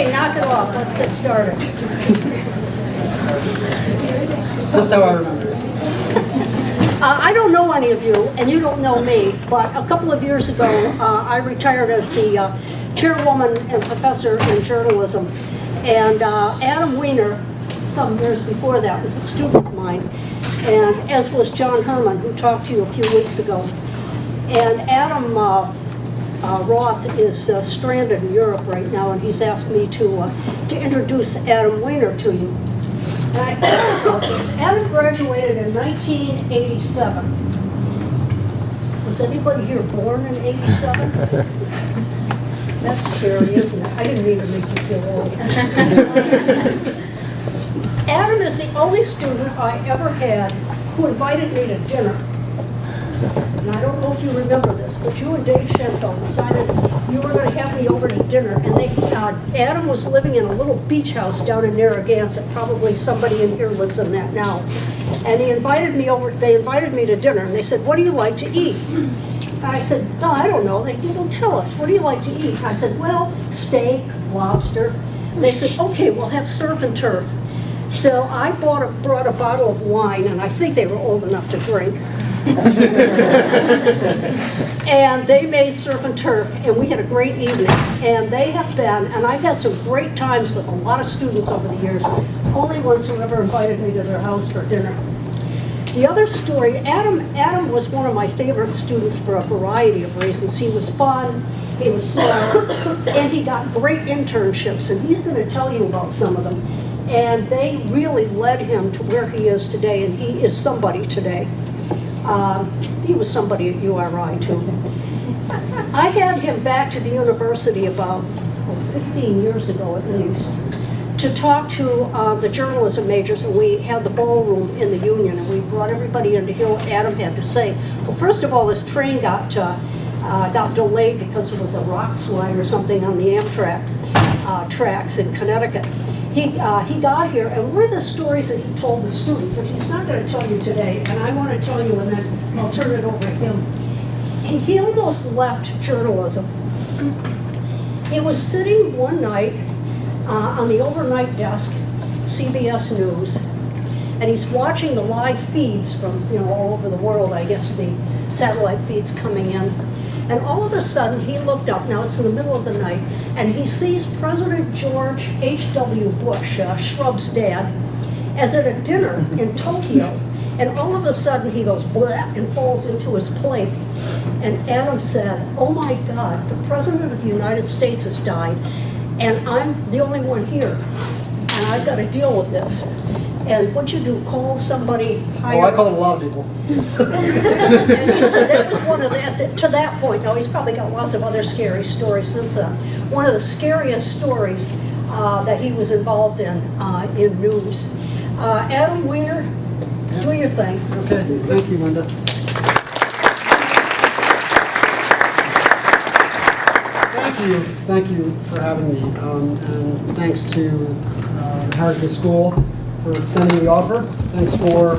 Okay, knock it off. Let's get started. Just how I remember. Uh, I don't know any of you, and you don't know me, but a couple of years ago, uh, I retired as the uh, chairwoman and professor in journalism. And uh, Adam Weiner, some years before that, was a student of mine, and as was John Herman, who talked to you a few weeks ago. And Adam uh, Roth is uh, stranded in Europe right now, and he's asked me to, uh, to introduce Adam Weiner to you. And I thought about this. Adam graduated in 1987. Was anybody here born in 87? That's scary, isn't it? I didn't mean to make you feel old. Adam is the only student I ever had who invited me to dinner. And I don't know if you remember this, but you and Dave Schenfeld decided you were going to have me over to dinner, and they, uh, Adam was living in a little beach house down in Narragansett. Probably somebody in here lives in that now. And he invited me over. They invited me to dinner, and they said, "What do you like to eat?" And I said, "No, I don't know." They "Well, tell us. What do you like to eat?" I said, "Well, steak, lobster." And they said, "Okay, we'll have surf and turf." So I bought a, brought a bottle of wine, and I think they were old enough to drink. And they made surf and turf, and we had a great evening. And they have been, and I've had some great times with a lot of students over the years. Only ones who ever invited me to their house for dinner. The other story, Adam, Adam was one of my favorite students for a variety of reasons. He was fun, he was smart, and he got great internships, and he's going to tell you about some of them. And they really led him to where he is today, and he is somebody today. Um, he was somebody at URI too. I had him back to the university about oh, 15 years ago at least to talk to uh, the journalism majors, and we had the ballroom in the union, and we brought everybody in to hear what Adam had to say. Well, first of all, this train got uh, uh, got delayed because there was a rock slide or something on the Amtrak uh, tracks in Connecticut. He, uh, he got here, and one of the stories that he told the students, which he's not going to tell you today, and I want to tell you, and then I'll turn it over to him. He, he almost left journalism. He was sitting one night uh, on the overnight desk, CBS News, and he's watching the live feeds from you know all over the world. I guess the satellite feeds coming in, and all of a sudden he looked up. Now it's in the middle of the night, and he sees President George H.W. Bush, uh, Shrub's dad, as at a dinner in Tokyo. And all of a sudden he goes blah and falls into his plate. And Adam said, oh my God, the President of the United States has died, and I'm the only one here. And I've got to deal with this. And what you do, call somebody higher? Oh, I call a lot of people. and he said that was one of the, to that point, though, he's probably got lots of other scary stories since then. One of the scariest stories uh, that he was involved in uh, in news. Uh, Adam Weiner, do your thing. Okay, thank you, Linda. Thank you, thank you for having me, um, and thanks to uh, School for extending the offer. Thanks for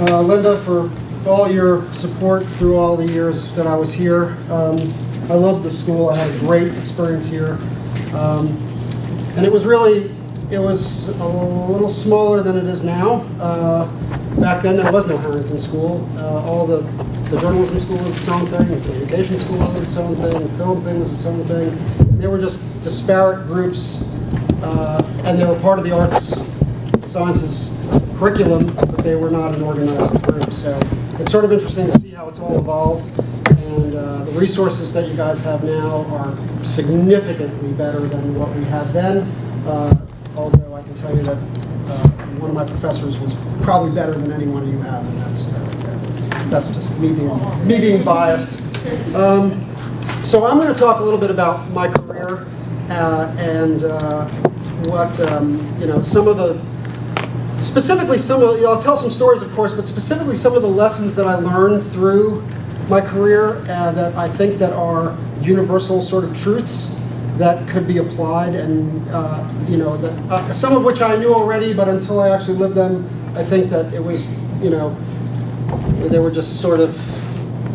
uh, Linda for all your support through all the years that I was here. Um, I loved the school. I had a great experience here, um, and it was really it was a little smaller than it is now. Uh, back then, there was no Harrington School. Uh, all the, the journalism school was its own thing, the communication school was its own thing, the film thing was its own thing. They were just disparate groups, uh, and they were part of the arts sciences curriculum, but they were not an organized group. So it's sort of interesting to see how it's all evolved. And uh, the resources that you guys have now are significantly better than what we had then. Uh, although I can tell you that uh, one of my professors was probably better than any one of you have, and that's uh, that's just me being me being biased. Um, so I'm going to talk a little bit about my career uh, and uh, what um, you know some of the specifically some of I'll tell some stories, of course, but specifically some of the lessons that I learned through my career uh, that I think that are universal sort of truths that could be applied and uh, you know that uh, some of which I knew already but until I actually lived them I think that it was you know they were just sort of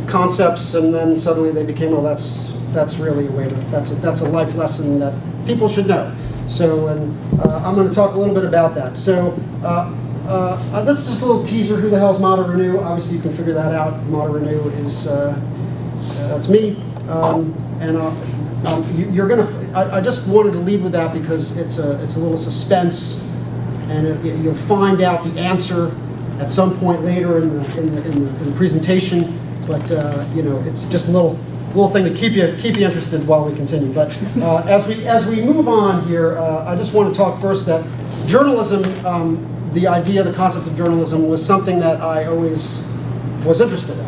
concepts, and then suddenly they became, oh, that's, that's really a way to, that's a, that's a life lesson that people should know. So, and uh, I'm going to talk a little bit about that. So, uh, uh, uh, this is just a little teaser. Who the hell is Mata Renew? Obviously, you can figure that out. Mata Renew is, uh, that's me. Um, and um, you, you're going to, I, just wanted to lead with that because it's a, it's a little suspense and it, you'll find out the answer at some point later in the, in the, in the, in the presentation. But you know, it's just a little little thing to keep you keep you interested while we continue. But uh, as we as we move on here, uh, I just want to talk first that journalism, um, the idea, the concept of journalism, was something that I always was interested in,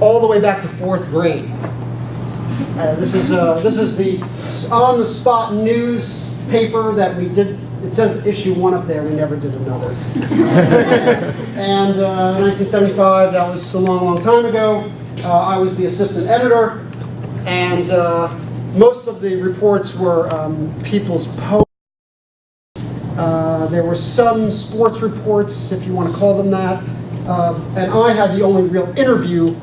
all the way back to fourth grade. Uh, this is uh, this is the on-the-spot newspaper that we did. It says issue one up there. We never did another. and uh, 1975. That was a long, long time ago. Uh, I was the assistant editor, and uh, most of the reports were um, people's posts. Uh, there were some sports reports, if you want to call them that. Uh, and I had the only real interview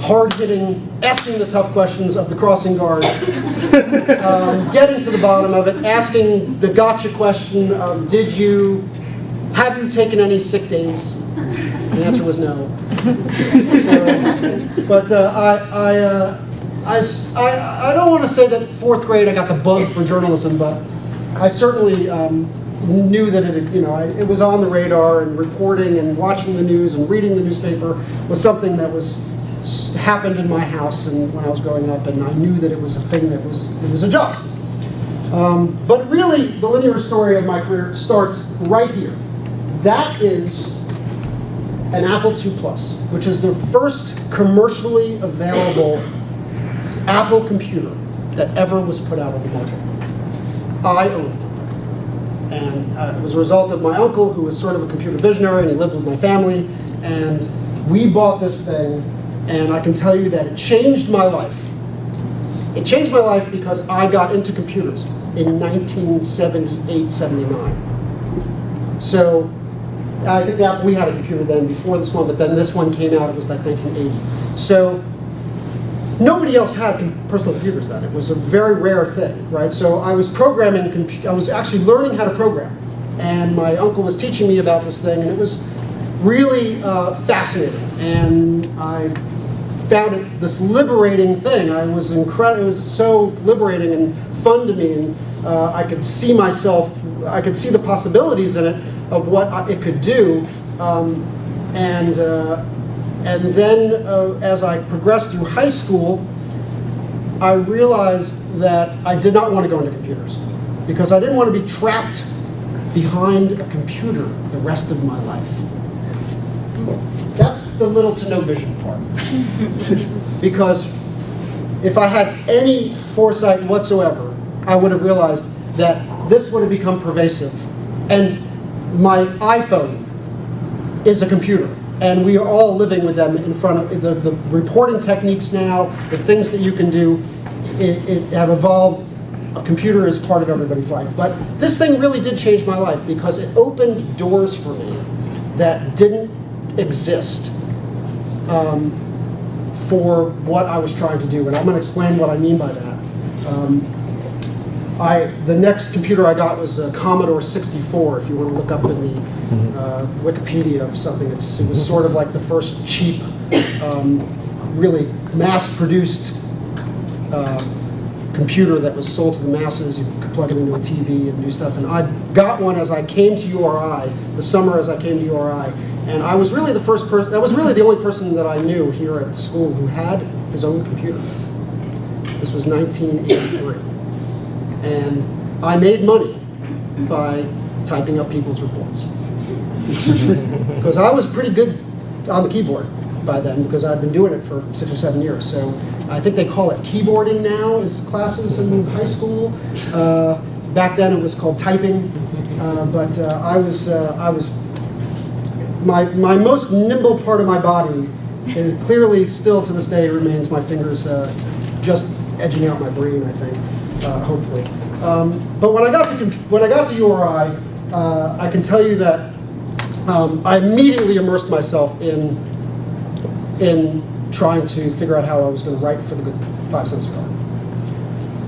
hard-hitting, asking the tough questions of the crossing guard, um, getting to the bottom of it, asking the gotcha question of, did you, have you taken any sick days? The answer was no. So, but uh, I, I, uh, I I- I don't want to say that fourth grade I got the bug for journalism, but I certainly um, knew that it, you know, I, it was on the radar and reporting and watching the news and reading the newspaper was something that was happened in my house and when I was growing up, and I knew that it was a thing that was it was a job. Um, but really, the linear story of my career starts right here. That is an Apple II Plus, which is the first commercially available Apple computer that ever was put out on the market. I owned it. And uh, it was a result of my uncle, who was sort of a computer visionary, and he lived with my family. And we bought this thing, and I can tell you that it changed my life. It changed my life because I got into computers in 1978, 79. So I think that we had a computer then before this one, but then this one came out, it was like 1980. So nobody else had personal computers then. It was a very rare thing, right? So I was programming, I was actually learning how to program. And my uncle was teaching me about this thing, and it was really uh, fascinating. And I found it this liberating thing. I was incredible. It was so liberating and fun to me, and uh, I could see myself. I could see the possibilities in it of what it could do. Um, and uh, and then uh, as I progressed through high school, I realized that I did not want to go into computers because I didn't want to be trapped behind a computer the rest of my life. That's the little to no vision part. because if I had any foresight whatsoever, I would have realized that this would have become pervasive. And my iPhone is a computer. And we are all living with them in front of the, the reporting techniques now, the things that you can do, it, it have evolved. A computer is part of everybody's life. But this thing really did change my life because it opened doors for me that didn't exist um, for what I was trying to do. And I'm going to explain what I mean by that. Um, I, the next computer I got was a Commodore 64, if you want to look up in the uh, Wikipedia of something. It's, it was sort of like the first cheap, um, really mass-produced uh, computer that was sold to the masses. You could plug it into a TV and do stuff. And I got one as I came to URI, the summer as I came to URI. And I was really the first person, that was really the only person that I knew here at the school who had his own computer. This was 1983. And I made money by typing up people's reports. Because I was pretty good on the keyboard by then because I'd been doing it for six or seven years. So I think they call it keyboarding now as classes in high school. Uh, back then it was called typing. Uh, but uh, I was uh, I was my my most nimble part of my body is clearly still to this day remains my fingers uh, just edging out my brain. I think uh, hopefully. Um, but when I got to when I got to URI, uh, I can tell you that um, I immediately immersed myself in in trying to figure out how I was going to write for the good five cent cigar.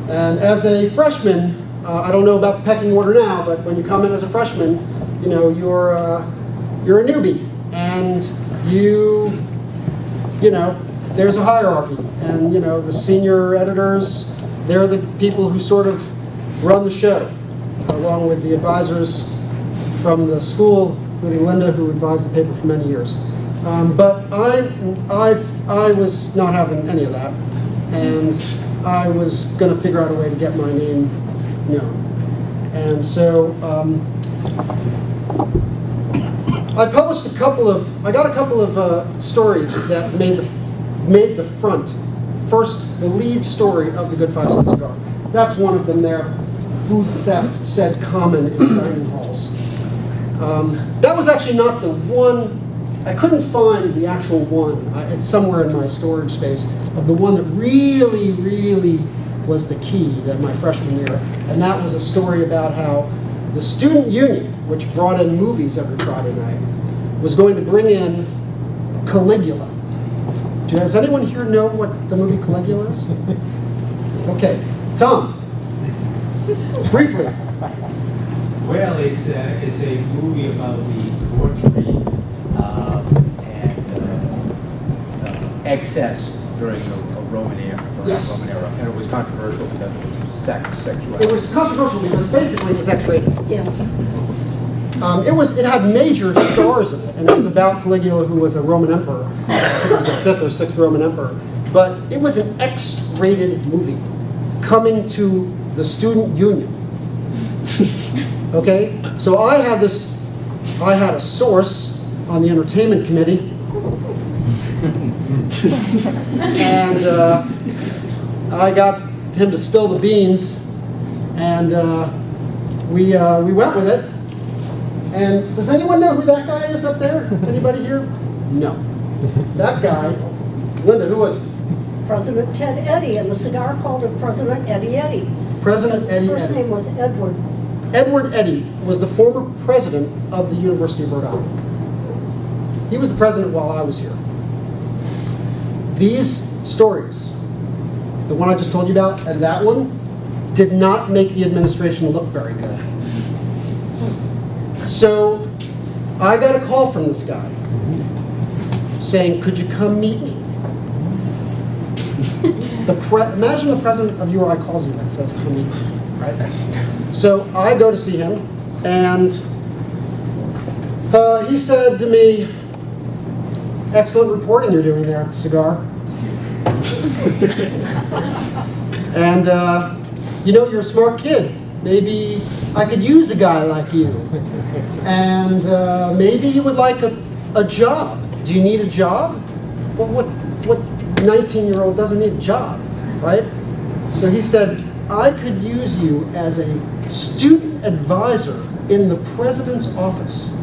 And as a freshman, uh, I don't know about the pecking order now, but when you come in as a freshman, you know you're uh, you're a newbie, and you you know there's a hierarchy, and you know the senior editors, they're the people who sort of run the show, along with the advisors from the school, including Linda, who advised the paper for many years. Um, but I, I, I was not having any of that, and I was going to figure out a way to get my name known. And so um, I published a couple of, I got a couple of uh, stories that made the, made the front, first, the lead story of the Good Five Cent Cigar. That's one of them there, food theft said common in dining halls. Um, that was actually not the one, I couldn't find the actual one, it's somewhere in my storage space, of the one that really, really was the key that my freshman year. And that was a story about how the student union, which brought in movies every Friday night, was going to bring in Caligula. Do- Does anyone here know what the movie Caligula is? Okay, Tom, briefly. Well, it's a, it's a movie about the debauchery um, and uh, uh, excess during a a Roman era. Yes. the Roman era, and it was controversial because it was sex, sexuality. It was controversial because basically it was X-rated. Yeah. Um, it was. It had major stars in it, and it was about Caligula, who was a Roman emperor. It was the fifth or sixth Roman emperor. But it was an X-rated movie coming to the student union. okay, so I had this. I had a source on the entertainment committee, and uh, I got him to spill the beans, and uh, we uh, we went with it. And does anyone know who that guy is up there? Anybody here? No. That guy, Linda, who was it? President Ted Eddy, and the cigar called him President Eddie Eddy. President Because his Eddie first Eddy. name was Edward. Edward Eddy was the former president of the University of Rhode Island. He was the president while I was here. These stories, the one I just told you about and that one, did not make the administration look very good. So I got a call from this guy saying, could you come meet me? The imagine the president of URI calls you and says, come meet me, right? So I go to see him, and uh, he said to me, excellent reporting you're doing there at the cigar. and, uh, you know, you're a smart kid. Maybe I could use a guy like you. And uh, maybe you would like a, a job. Do you need a job? Well, what, what 19 year old doesn't need a job, right? So he said, I could use you as a student advisor in the president's office.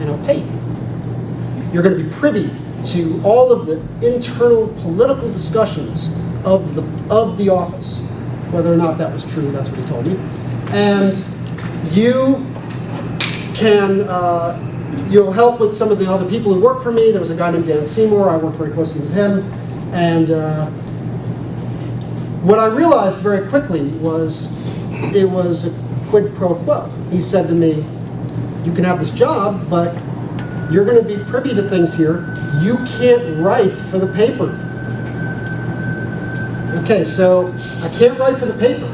And I'll pay you. You're going to be privy to all of the internal political discussions of the, of the office. Whether or not that was true, that's what he told me. And you can, uh, you'll help with some of the other people who work for me. There was a guy named Dan Seymour, I worked very closely with him. And uh, what I realized very quickly was it was a quid pro quo. He said to me, you can have this job, but you're going to be privy to things here. You can't write for the paper. Okay, so I can't write for the paper.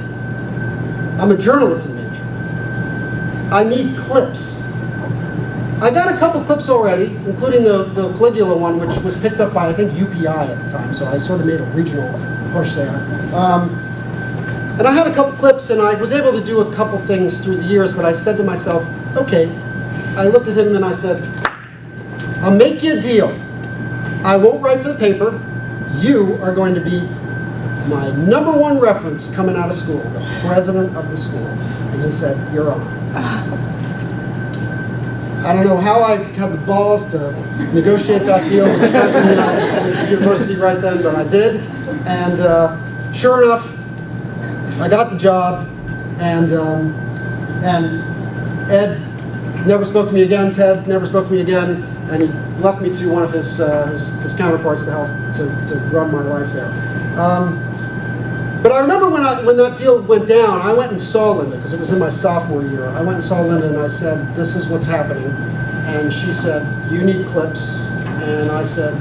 I'm a journalism major. I need clips. I got a couple clips already, including the, the Caligula one, which was picked up by, I think, UPI at the time, so I sort of made a regional push there. Um, and I had a couple clips, and I was able to do a couple things through the years, but I said to myself, okay, I looked at him and I said, I'll make you a deal. I won't write for the paper. You are going to be my number one reference coming out of school, the president of the school. And he said, you're on. I don't know how I had the balls to negotiate that deal with the president of the university right then, but I did. And uh, sure enough, I got the job, and um, and Ed never spoke to me again. Ted never spoke to me again. and he left me to one of his, uh, his, his counterparts to help to, to run my life there. Um, but I remember when, I, when that deal went down, I went and saw Linda, because it was in my sophomore year. I went and saw Linda and I said, this is what's happening. And she said, you need clips. And I said,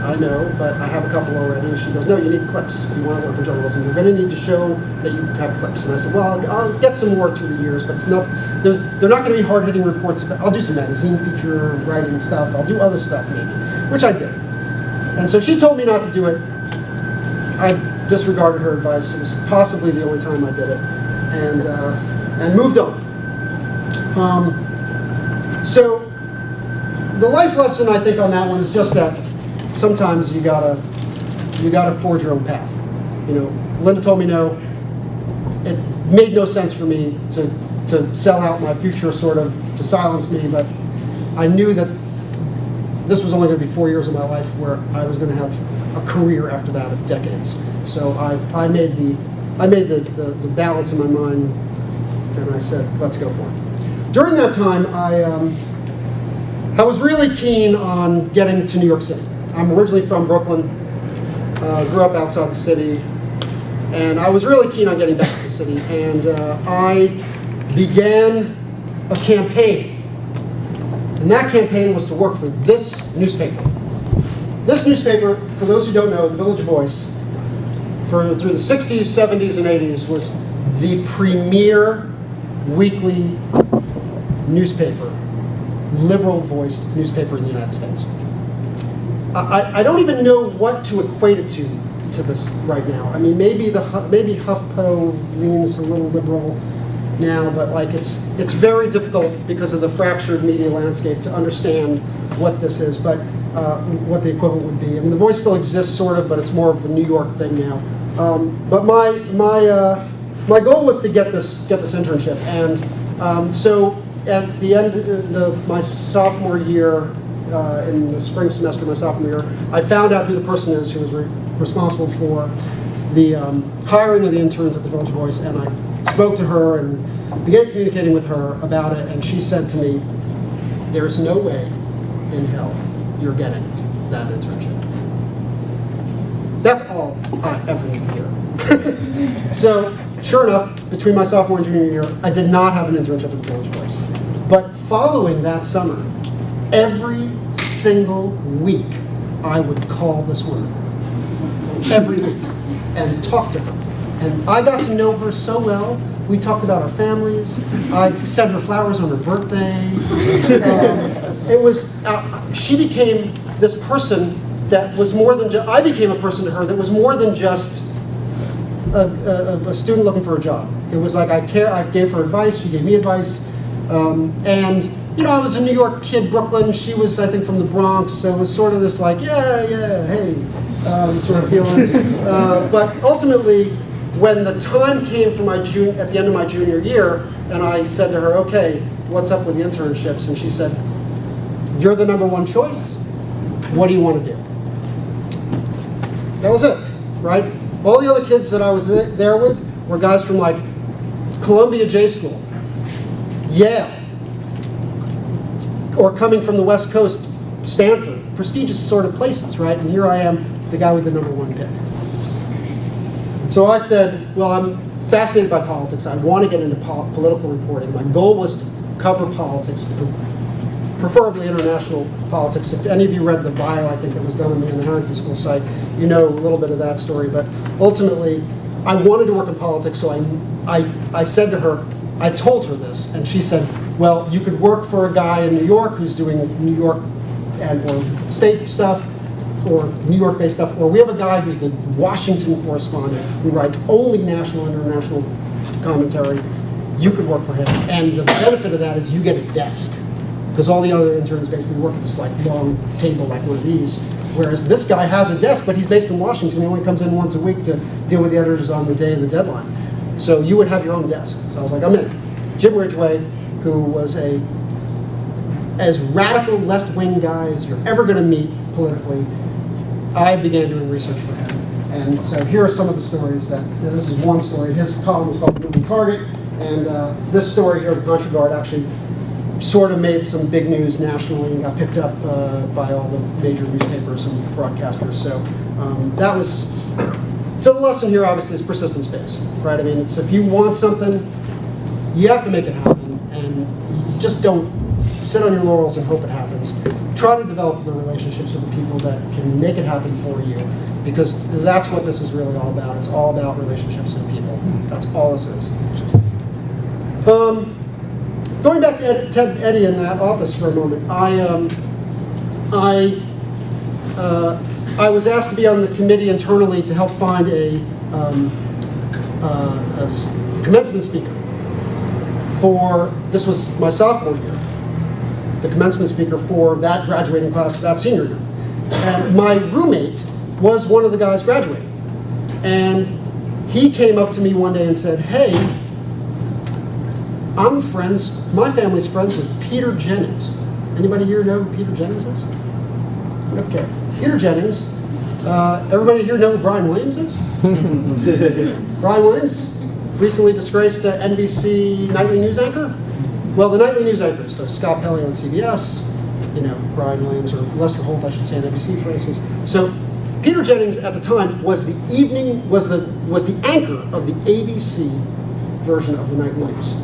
I know, but I have a couple already. And she goes, no, you need clips. If you want to work in journalism, you're going to need to show that you have clips. And I said, well, I'll, I'll get some more through the years, but it's not, there's, they're not going to be hard-hitting reports. I'll do some magazine feature writing stuff. I'll do other stuff maybe, which I did. And so she told me not to do it. I disregarded her advice. It was possibly the only time I did it, and uh, and moved on. Um, so the life lesson I think on that one is just that sometimes you gotta you gotta forge your own path. You know, Linda told me no. It made no sense for me to to sell out my future, sort of to silence me, but I knew that this was only going to be four years of my life where I was going to have a career after that of decades. So I, I made the I made the, the, the balance in my mind, and I said, let's go for it. During that time, I um, I was really keen on getting to New York City. I'm originally from Brooklyn, uh, grew up outside the city, and I was really keen on getting back to the city. And uh, I began a campaign and that campaign was to work for this newspaper. This newspaper, for those who don't know, the Village Voice, for through the 60s, 70s, and 80s, was the premier weekly newspaper, liberal-voiced newspaper in the United States. I, I don't even know what to equate it to to this right now. I mean, maybe the maybe HuffPo leans a little liberal now, but like it's it's very difficult because of the fractured media landscape to understand what this is, but uh, what the equivalent would be. I mean, the voice still exists, sort of, but it's more of a New York thing now. Um, but my my uh, my goal was to get this get this internship, and um, so at the end of the, my sophomore year, uh, in the spring semester of my sophomore year, I found out who the person is who was re- responsible for the um, hiring of the interns at the Village Voice, and I spoke to her and began communicating with her about it, and she said to me, "There's no way in hell you're getting that internship." That's all I ever need to hear. so, sure enough, between my sophomore and junior year, I did not have an internship at the Village Voice. But following that summer, every single week, I would call this woman every week and talk to her. And I got to know her so well. We talked about our families. I sent her flowers on her birthday. Um, it was, uh, she became this person that was more than just, I became a person to her that was more than just a, a, a student looking for a job. It was like I care, I gave her advice, she gave me advice. Um, and, you know, I was a New York kid, Brooklyn. She was, I think, from the Bronx. So it was sort of this like, yeah, yeah, hey, um, sort of feeling. Uh, but ultimately, when the time came for my jun- at the end of my junior year, and I said to her, okay, what's up with the internships? And she said, you're the number one choice. What do you want to do? That was it, right? All the other kids that I was there with were guys from like Columbia J School, Yale, or coming from the West Coast, Stanford, prestigious sort of places, right? And here I am, the guy with the number one pick. So I said, well, I'm fascinated by politics. I want to get into pol- political reporting. My goal was to cover politics, preferably international politics. If any of you read the bio, I think that was done on the Harrington School site, you know a little bit of that story. But ultimately, I wanted to work in politics, so I, I, I said to her, I told her this, and she said, well, you could work for a guy in New York who's doing New York and or state stuff, or New York-based stuff, or we have a guy who's the Washington correspondent who writes only national and international commentary. You could work for him, and the benefit of that is you get a desk because all the other interns basically work at this like long table like one of these. Whereas this guy has a desk, but he's based in Washington. He only comes in once a week to deal with the editors on the day of the deadline. So you would have your own desk. So I was like, I'm in. Jim Ridgeway, who was a as radical left-wing guy as you're ever going to meet politically, I began doing research for him. And so here are some of the stories that, this is one story. His column was called Moving Target. And uh, this story here, the Contra Guard, actually sort of made some big news nationally and got picked up uh, by all the major newspapers and broadcasters. So um, that was, so the lesson here obviously is persistence based, right? I mean, it's if you want something, you have to make it happen and you just don't sit on your laurels and hope it happens. Try to develop the relationships with the people that can make it happen for you because that's what this is really all about. It's all about relationships and people. That's all this is. Um, going back to Ed, Ted Eddy in that office for a moment, I, um, I, uh, I was asked to be on the committee internally to help find a, um, uh, a commencement speaker for, this was my sophomore year, the commencement speaker for that graduating class, that senior year. And my roommate was one of the guys graduating. And he came up to me one day and said, hey, I'm friends, my family's friends with Peter Jennings. Anybody here know who Peter Jennings is? Okay, Peter Jennings. Uh, everybody here know who Brian Williams is? Brian Williams, recently disgraced uh, NBC nightly news anchor. Well, the nightly news anchors, so Scott Pelley on CBS, you know, Brian Williams or Lester Holt, I should say, on NBC, for instance. So Peter Jennings at the time was the evening was the was the anchor of the ABC version of the nightly news,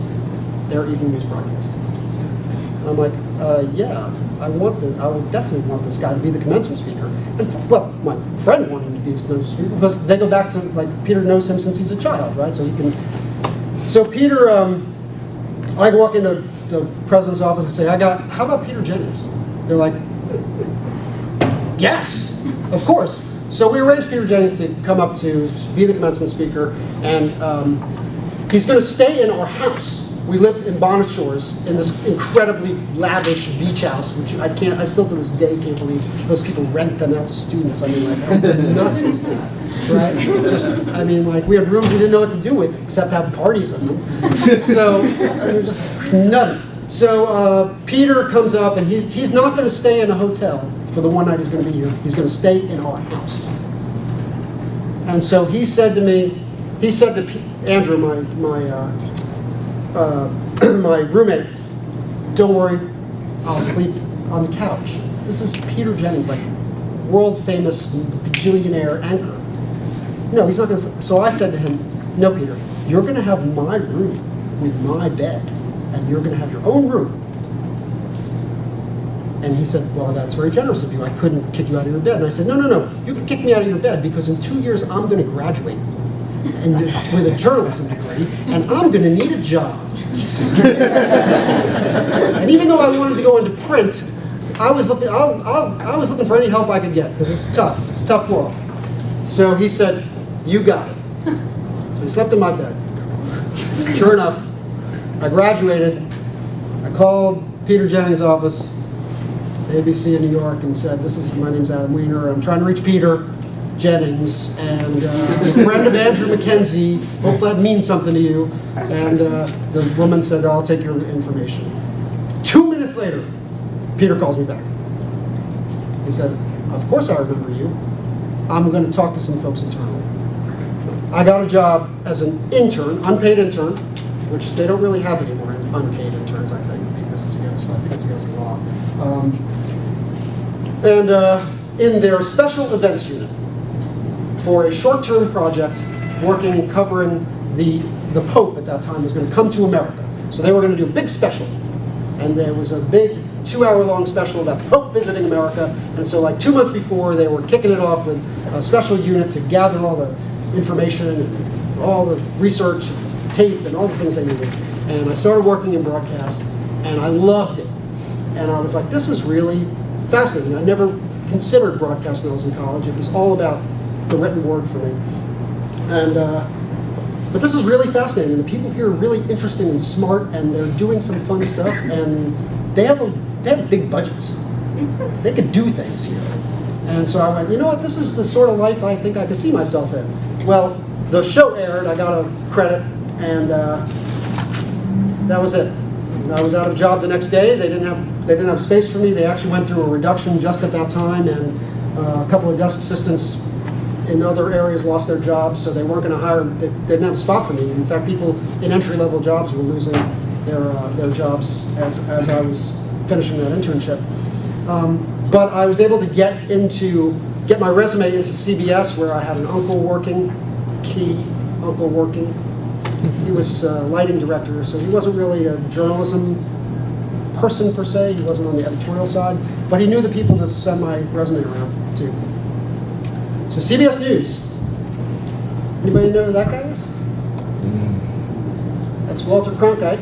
their evening news broadcast. And I'm like, uh, yeah, I want the, I would definitely want this guy to be the commencement speaker. And well, my friend wanted him to be the commencement speaker because they go back to like Peter knows him since he's a child, right? So he can. So Peter, um, I walk into the president's office and say, I got, how about Peter Jennings? They're like, yes, of course. So we arranged Peter Jennings to come up to be the commencement speaker, and um, he's going to stay in our house. We lived in Bonnet Shores in this incredibly lavish beach house, which I can't, I still to this day can't believe those people rent them out to students. I mean, like, how nuts is that? Right? Just, I mean, like, we had rooms we didn't know what to do with except have parties in them. So, I mean, just nutty. So uh, Peter comes up, and he, he's not going to stay in a hotel for the one night he's going to be here. He's going to stay in our house. And so he said to me, he said to P- Andrew, my my uh, uh, my roommate, "Don't worry, I'll sleep on the couch." This is Peter Jennings, like world famous bajillionaire anchor. No, he's not going to. So I said to him, "No, Peter, you're going to have my room with my bed, and you're going to have your own room." And he said, well, that's very generous of you. I couldn't kick you out of your bed. And I said, no, no, no. You can kick me out of your bed because in two years I'm going to graduate and with a journalism degree, and I'm going to need a job. and even though I wanted to go into print, I was looking. I'll, I'll, I was looking for any help I could get because it's tough. It's tough world. So he said, "You got it." So he slept in my bed. Sure enough, I graduated. I called Peter Jennings' office, ABC in New York, and said, "This is my name's Adam Weiner. I'm trying to reach Peter Jennings, and uh, a friend of Andrew McKenzie. Hope that means something to you." And uh, the woman said, "I'll take your information." Two minutes later, Peter calls me back. He said, "Of course I remember you. I'm going to talk to some folks internally." I got a job as an intern, unpaid intern, which they don't really have anymore, unpaid interns, I think, because it's against, I think it's against the law. Um, and uh, in their special events unit for a short-term project working, covering the, the Pope at that time was going to come to America. So they were going to do a big special. And there was a big two-hour-long special about the Pope visiting America. And so like two months before, they were kicking it off with a special unit to gather all the information and all the research, tape, and all the things they needed. And I started working in broadcast, and I loved it. And I was like, this is really fascinating. I never considered broadcast when I was in college. It was all about the written word for me. And uh, but this is really fascinating. The people here are really interesting and smart, and they're doing some fun stuff. And they have a, they have big budgets. They could do things here. And so I went, you know what? This is the sort of life I think I could see myself in. Well, the show aired. I got a credit, and uh, that was it. I was out of job the next day. They didn't have they didn't have space for me. They actually went through a reduction just at that time, and uh, a couple of desk assistants in other areas lost their jobs, so they weren't going to hire. They, they didn't have a spot for me. In fact, people in entry level jobs were losing their, uh, their jobs as, as I was finishing that internship. Um, but I was able to get into, get my resume into CBS where I had an uncle working, key uncle working. He was uh, lighting director, so he wasn't really a journalism person per se. He wasn't on the editorial side, but he knew the people to send my resume around to. So CBS News. Anybody know who that guy is? That's Walter Cronkite.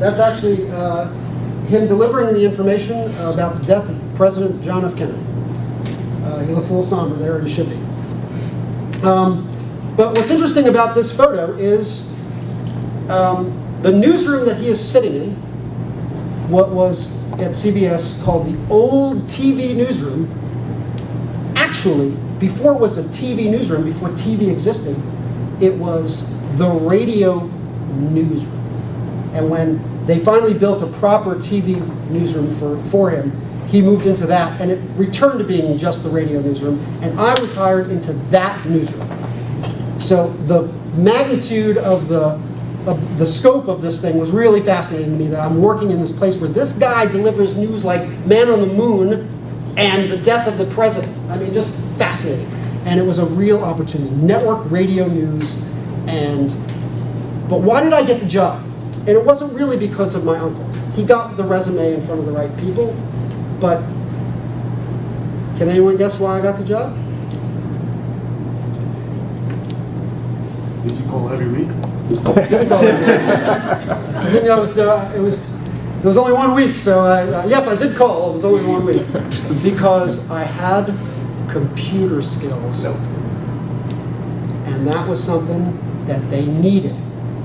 That's actually uh, him delivering the information about the death of President John F. Kennedy. Uh, he looks a little somber there, and he should be. Um, but what's interesting about this photo is um, the newsroom that he is sitting in, what was at CBS called the old TV newsroom, actually, before it was a TV newsroom, before TV existed, it was the radio newsroom. And when they finally built a proper TV newsroom for, for him, he moved into that, and it returned to being just the radio newsroom, and I was hired into that newsroom. So the magnitude of the, of the scope of this thing was really fascinating to me, that I'm working in this place where this guy delivers news like man on the moon and the death of the president. I mean, just fascinating. And it was a real opportunity. Network radio news, and, but why did I get the job? And it wasn't really because of my uncle. He got the resume in front of the right people, but can anyone guess why I got the job? Did you call every week? Didn't call it. I think that was uh, it was it was only one week. So I, uh, yes, I did call. It was only one week because I had computer skills, and that was something that they needed.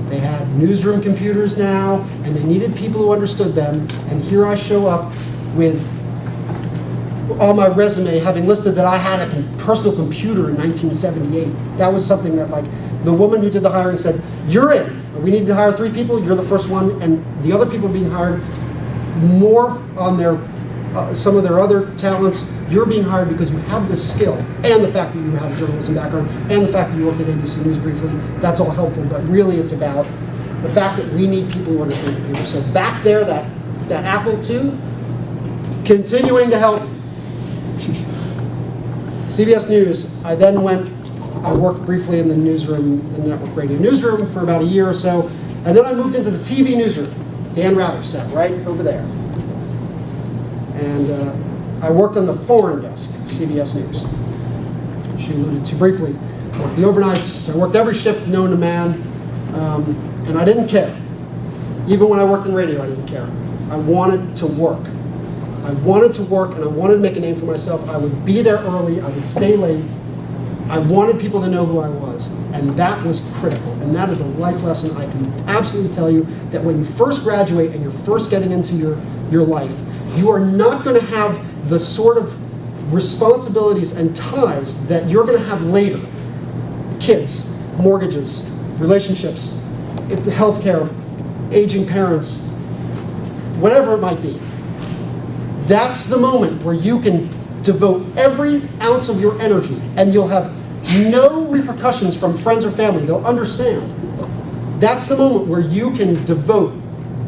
They had newsroom computers now, and they needed people who understood them. And here I show up with on my resume having listed that I had a personal computer in 1978. That was something that like the woman who did the hiring said, "You're in. We need to hire three people. You're the first one." And the other people being hired more on their uh, some of their other talents. You're being hired because you have this skill and the fact that you have a journalism background and the fact that you worked at ABC News briefly. That's all helpful. But really, it's about the fact that we need people who understand computers. So back there, that that Apple II, continuing to help. CBS News, I then went, I worked briefly in the newsroom, the network radio newsroom for about a year or so, and then I moved into the TV newsroom. Dan Rather sat right over there. And uh, I worked on the foreign desk of CBS News. She alluded to briefly. I worked the overnights, I worked every shift known to man, um, and I didn't care. Even when I worked in radio, I didn't care. I wanted to work. I wanted to work and I wanted to make a name for myself. I would be there early, I would stay late. I wanted people to know who I was, and that was critical. And that is a life lesson I can absolutely tell you that when you first graduate and you're first getting into your, your life, you are not going to have the sort of responsibilities and ties that you're going to have later. Kids, mortgages, relationships, healthcare, aging parents, whatever it might be. That's the moment where you can devote every ounce of your energy and you'll have no repercussions from friends or family. They'll understand. That's the moment where you can devote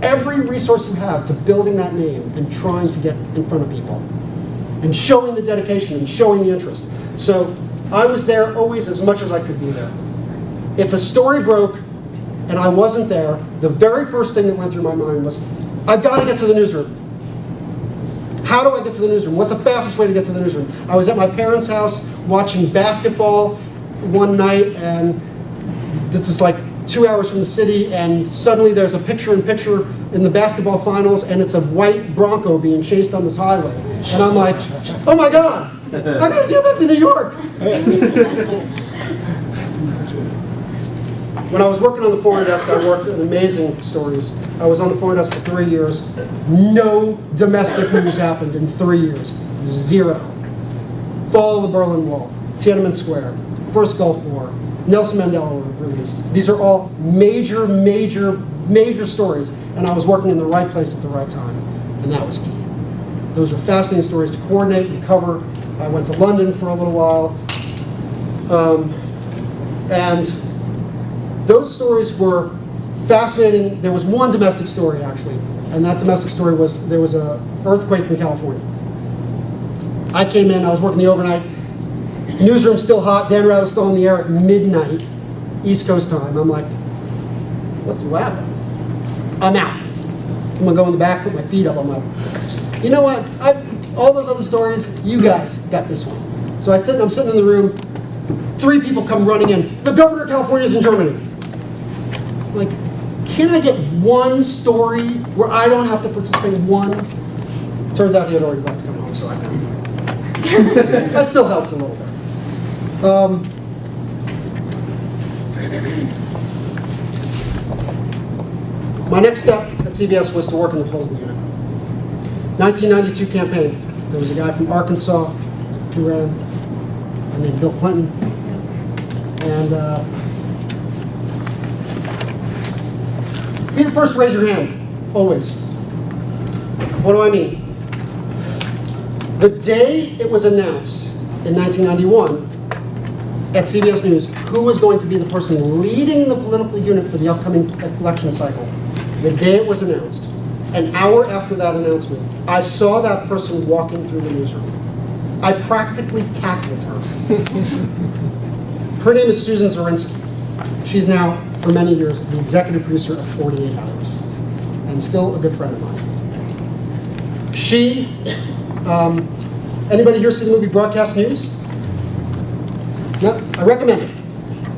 every resource you have to building that name and trying to get in front of people and showing the dedication and showing the interest. So I was there always as much as I could be there. If a story broke and I wasn't there, the very first thing that went through my mind was, I've got to get to the newsroom. How do I get to the newsroom? What's the fastest way to get to the newsroom? I was at my parents' house watching basketball one night, and this is like two hours from the city, and suddenly there's a picture-in-picture in the basketball finals, and it's a white Bronco being chased on this highway. And I'm like, oh my God, I gotta get back to New York. When I was working on the foreign desk, I worked in amazing stories. I was on the foreign desk for three years. No domestic news happened in three years. Zero. Fall of the Berlin Wall, Tiananmen Square, First Gulf War, Nelson Mandela released. These are all major, major, major stories, and I was working in the right place at the right time, and that was key. Those are fascinating stories to coordinate and cover. I went to London for a little while, um, and those stories were fascinating, there was one domestic story actually, and that domestic story was, there was a earthquake in California. I came in, I was working the overnight, newsroom's still hot, Dan Rather's still on the air at midnight, East Coast time. I'm like, what, what happened? I'm out. I'm gonna go in the back, put my feet up. I'm like, you know what? I, all those other stories, you guys got this one. So I sit, I'm sitting in the room. Three people come running in. The governor of California is in Germany. Like, can I get one story where I don't have to participate one? Turns out he had already left to come home, so I couldn't. that still helped a little bit. Um, My next step at CBS was to work in the political unit. 1992 campaign. There was a guy from Arkansas who ran, named Bill Clinton. And uh, be the first to raise your hand, always. What do I mean? The day it was announced in 1991 at CBS News who was going to be the person leading the political unit for the upcoming election cycle, the day it was announced, an hour after that announcement, I saw that person walking through the newsroom. I practically tackled her. her name is Susan Zirinsky. She's now, for many years, the executive producer of 48 Hours, and still a good friend of mine. She, um, anybody here see the movie Broadcast News? No, I recommend it.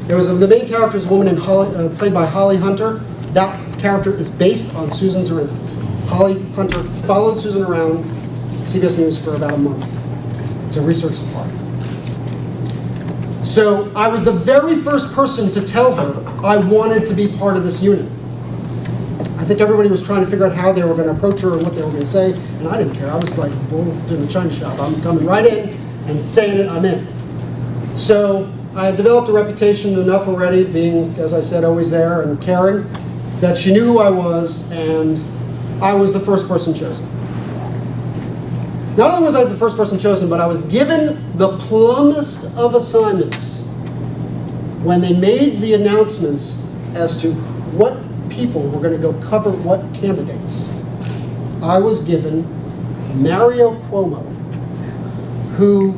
There was the main character is a woman in Holly, uh, played by Holly Hunter. That character is based on Susan Zirinsky. Holly Hunter followed Susan around CBS News for about a month to research the part. So I was the very first person to tell her I wanted to be part of this unit. I think everybody was trying to figure out how they were going to approach her and what they were going to say, and I didn't care. I was like, bull in the china shop. I'm coming right in and saying it, I'm in. So I had developed a reputation enough already, being, as I said, always there and caring, that she knew who I was, and I was the first person chosen. Not only was I the first person chosen, but I was given the plumbest of assignments when they made the announcements as to what people were going to go cover what candidates. I was given Mario Cuomo, who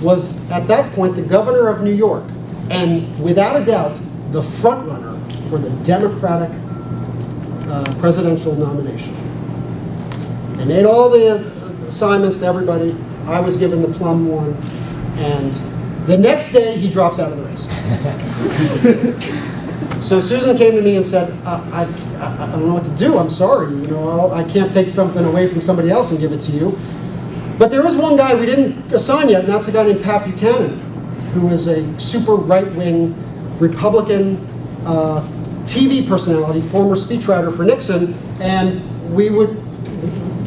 was at that point the governor of New York, and without a doubt, the frontrunner for the Democratic uh, presidential nomination. They made all the assignments to everybody. I was given the plum one, and the next day he drops out of the race. so Susan came to me and said, I, I, I don't know what to do. I'm sorry. You know, I'll, I can't take something away from somebody else and give it to you. But there is one guy we didn't assign yet, and that's a guy named Pat Buchanan, who is a super right-wing Republican uh, TV personality, former speechwriter for Nixon, and we would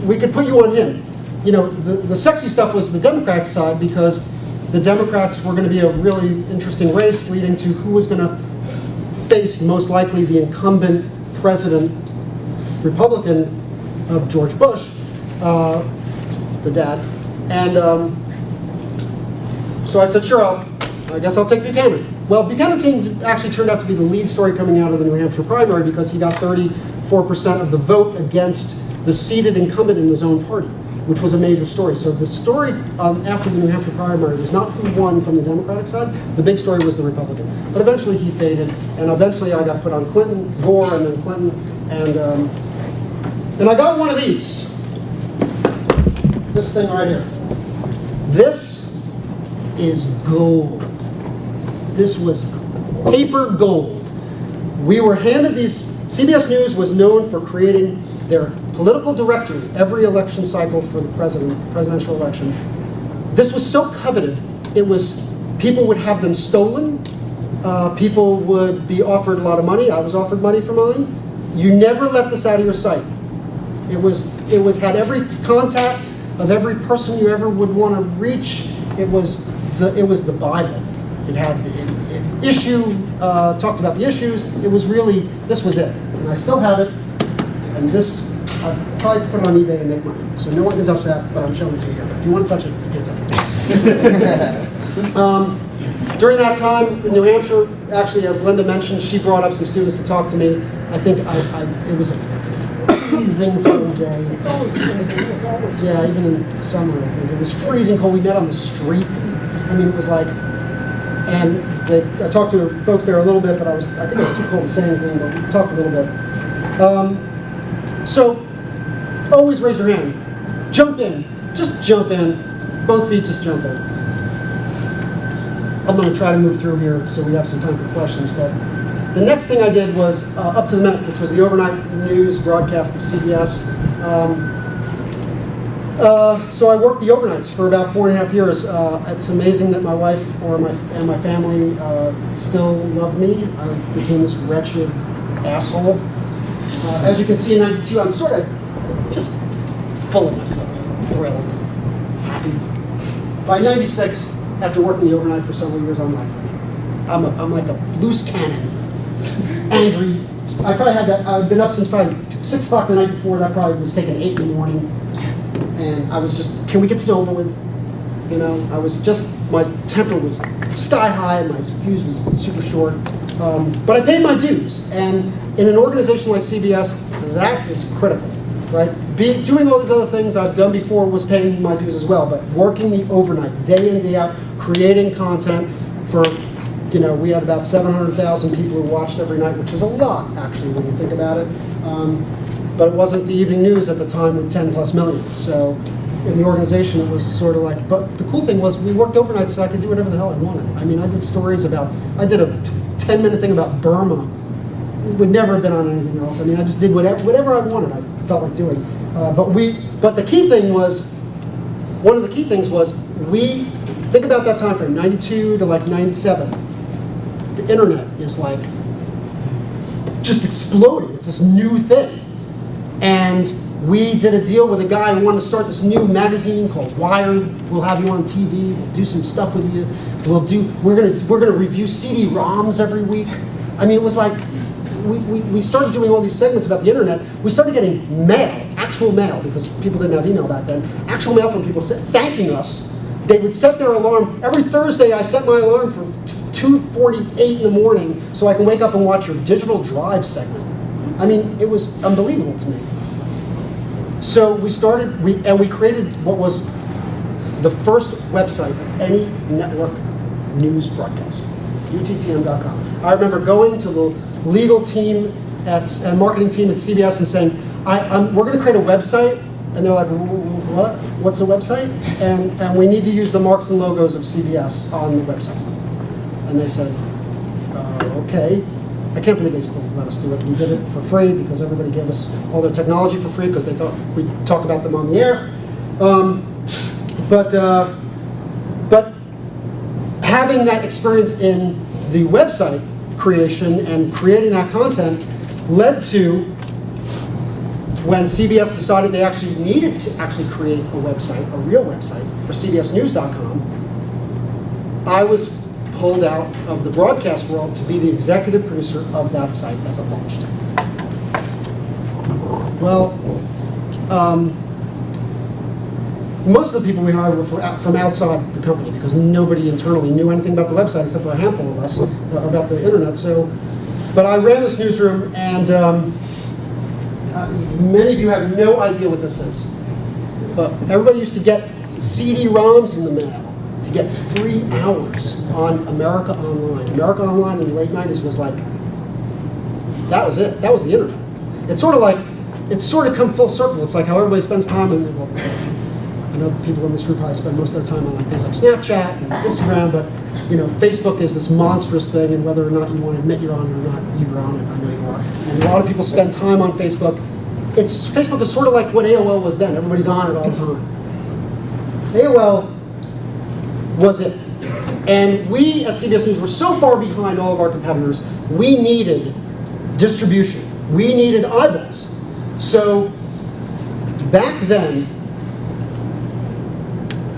we could put you on him. You know, the, the sexy stuff was the Democratic side because the Democrats were going to be a really interesting race leading to who was going to face most likely the incumbent president, Republican of George Bush, uh, the dad. And um, so I said, sure, I'll, I guess I'll take Buchanan. Well, Buchanan actually turned out to be the lead story coming out of the New Hampshire primary because he got 34% of the vote against the seated incumbent in his own party, which was a major story. So the story um, after the New Hampshire primary was not who won from the Democratic side. The big story was the Republican. But eventually he faded, and eventually I got put on Clinton, Gore, and then Clinton, and um, and I got one of these. This thing right here. This is gold. This was paper gold. We were handed these. CBS News was known for creating their political directory every election cycle for the president, presidential election. This was so coveted, it was, people would have them stolen, uh, people would be offered a lot of money, I was offered money for mine. You never let this out of your sight. It was, it was, had every contact of every person you ever would want to reach. It was the, it was the Bible. It had it, it issue, uh, talked about the issues. It was really, this was it. And I still have it. And this, I'll probably put it on eBay and make money. So no one can touch that, but I'm showing it to you here. If you want to touch it, you can touch it. um, during that time in New Hampshire, actually, as Linda mentioned, she brought up some students to talk to me. I think I, I, it was a freezing cold day. It's always freezing, it's always. Yeah, even in summer, I think. It was freezing cold. We met on the street. I mean, it was like, and they, I talked to folks there a little bit, but I was, I think it was too cold to say anything, but we talked a little bit. Um, so, always raise your hand. Jump in. Just jump in. Both feet, just jump in. I'm going to try to move through here so we have some time for questions, but the next thing I did was uh, Up to the Minute, which was the overnight news broadcast of CBS. Um, uh, so I worked the overnights for about four and a half years. Uh, it's amazing that my wife or my and my family uh, still love me. I became this wretched asshole. Uh, as you can see in '92, I'm sort of just full of myself, thrilled, happy. By '96, after working the overnight for several years, I'm like, I'm, a, I'm like a loose cannon, angry. I probably had that. I've been up since probably six o'clock the night before. That probably was taken eight in the morning and I was just, can we get this over with? You know, I was just, my temper was sky high, and my fuse was super short. Um, but I paid my dues, and in an organization like CBS, that is critical, right? Be, doing all these other things I've done before was paying my dues as well, but working the overnight, day in, day out, creating content for, you know, we had about 700,000 people who watched every night, which is a lot, actually, when you think about it. Um, but it wasn't the evening news at the time with 10 plus million. So in the organization, it was sort of like, but the cool thing was we worked overnight so I could do whatever the hell I wanted. I mean, I did stories about, I did a 10 minute thing about Burma. It Would never have been on anything else. I mean, I just did whatever, whatever I wanted, I felt like doing. Uh, but we, but the key thing was, one of the key things was we, think about that time frame, 92 to like 97. The internet is like just exploding. It's this new thing. And we did a deal with a guy who wanted to start this new magazine called Wired. We'll have you on TV. We'll do some stuff with you. We'll do. We're gonna we're gonna review CD-ROMs every week. I mean, it was like we, we, we started doing all these segments about the internet. We started getting mail, actual mail, because people didn't have email back then. Actual mail from people thanking us. They would set their alarm every Thursday. I set my alarm for 2:48 in the morning so I can wake up and watch your digital drive segment. I mean, it was unbelievable to me. So we started, we, and we created what was the first website of any network news broadcast, uttm.com. I remember going to the legal team at, and marketing team at CBS and saying, we're going to create a website. And they're like, what? What's a website? And, and we need to use the marks and logos of CBS on the website. And they said, uh, okay. I can't believe they still let us do it. We did it for free because everybody gave us all their technology for free because they thought we'd talk about them on the air. Um, but, uh, but having that experience in the website creation and creating that content led to when CBS decided they actually needed to actually create a website, a real website for CBSNews.com, I was pulled out of the broadcast world to be the executive producer of that site as it launched. Well, um, most of the people we hired were from outside the company because nobody internally knew anything about the website except for a handful of us uh, about the internet. So, but I ran this newsroom, and um, uh, many of you have no idea what this is. But everybody used to get CD-ROMs in the mail to get free hours on America Online. America Online in the late 90s was like, that was it. That was the internet. It's sort of like, it's sort of come full circle. It's like how everybody spends time well, I know people in this room probably spend most of their time on like things like Snapchat and Instagram, but you know, Facebook is this monstrous thing, and whether or not you want to admit you're on it or not, you're on it. I know you are. And a lot of people spend time on Facebook. It's Facebook is sort of like what AOL was then. Everybody's on it all the time. AOL was it. And we at CBS News were so far behind all of our competitors, we needed distribution. We needed eyeballs. So back then,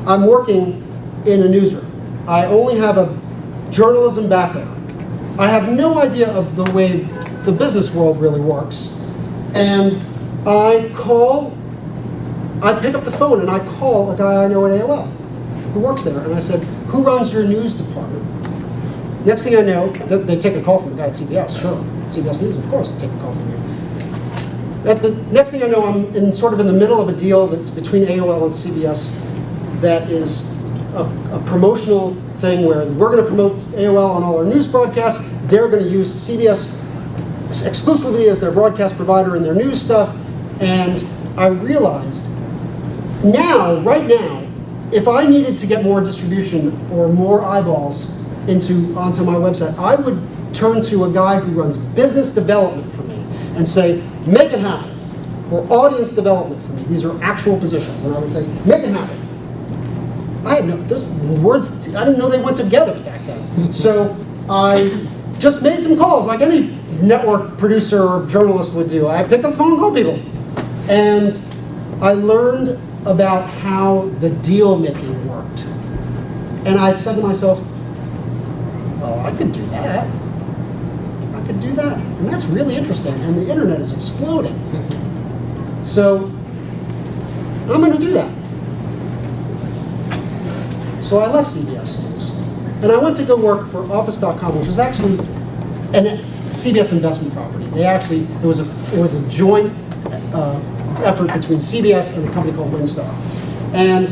I'm working in a newsroom. I only have a journalism background. I have no idea of the way the business world really works. And I call, I pick up the phone and I call a guy I know at AOL who works there. And I said, who runs your news department? Next thing I know, they take a call from the guy at CBS, sure. CBS News, of course, take a call from you. At the next thing I know, I'm in sort of in the middle of a deal that's between AOL and CBS that is a, a promotional thing where we're going to promote AOL on all our news broadcasts. They're going to use CBS exclusively as their broadcast provider in their news stuff. And I realized now, right now, if I needed to get more distribution or more eyeballs into onto my website, I would turn to a guy who runs business development for me and say, make it happen. Or audience development for me. These are actual positions. And I would say, make it happen. I had no, those words, I didn't know they went together back then. So I just made some calls like any network producer or journalist would do. I picked up the phone and called people. And I learned about how the deal making worked. And I said to myself, well, I could do that. I could do that. And that's really interesting. And the internet is exploding. So I'm going to do that. So I left CBS News. And I went to go work for Office.com, which was actually an CBS investment property. They actually, it was a, it was a joint uh, effort between CBS and a company called Winstar. And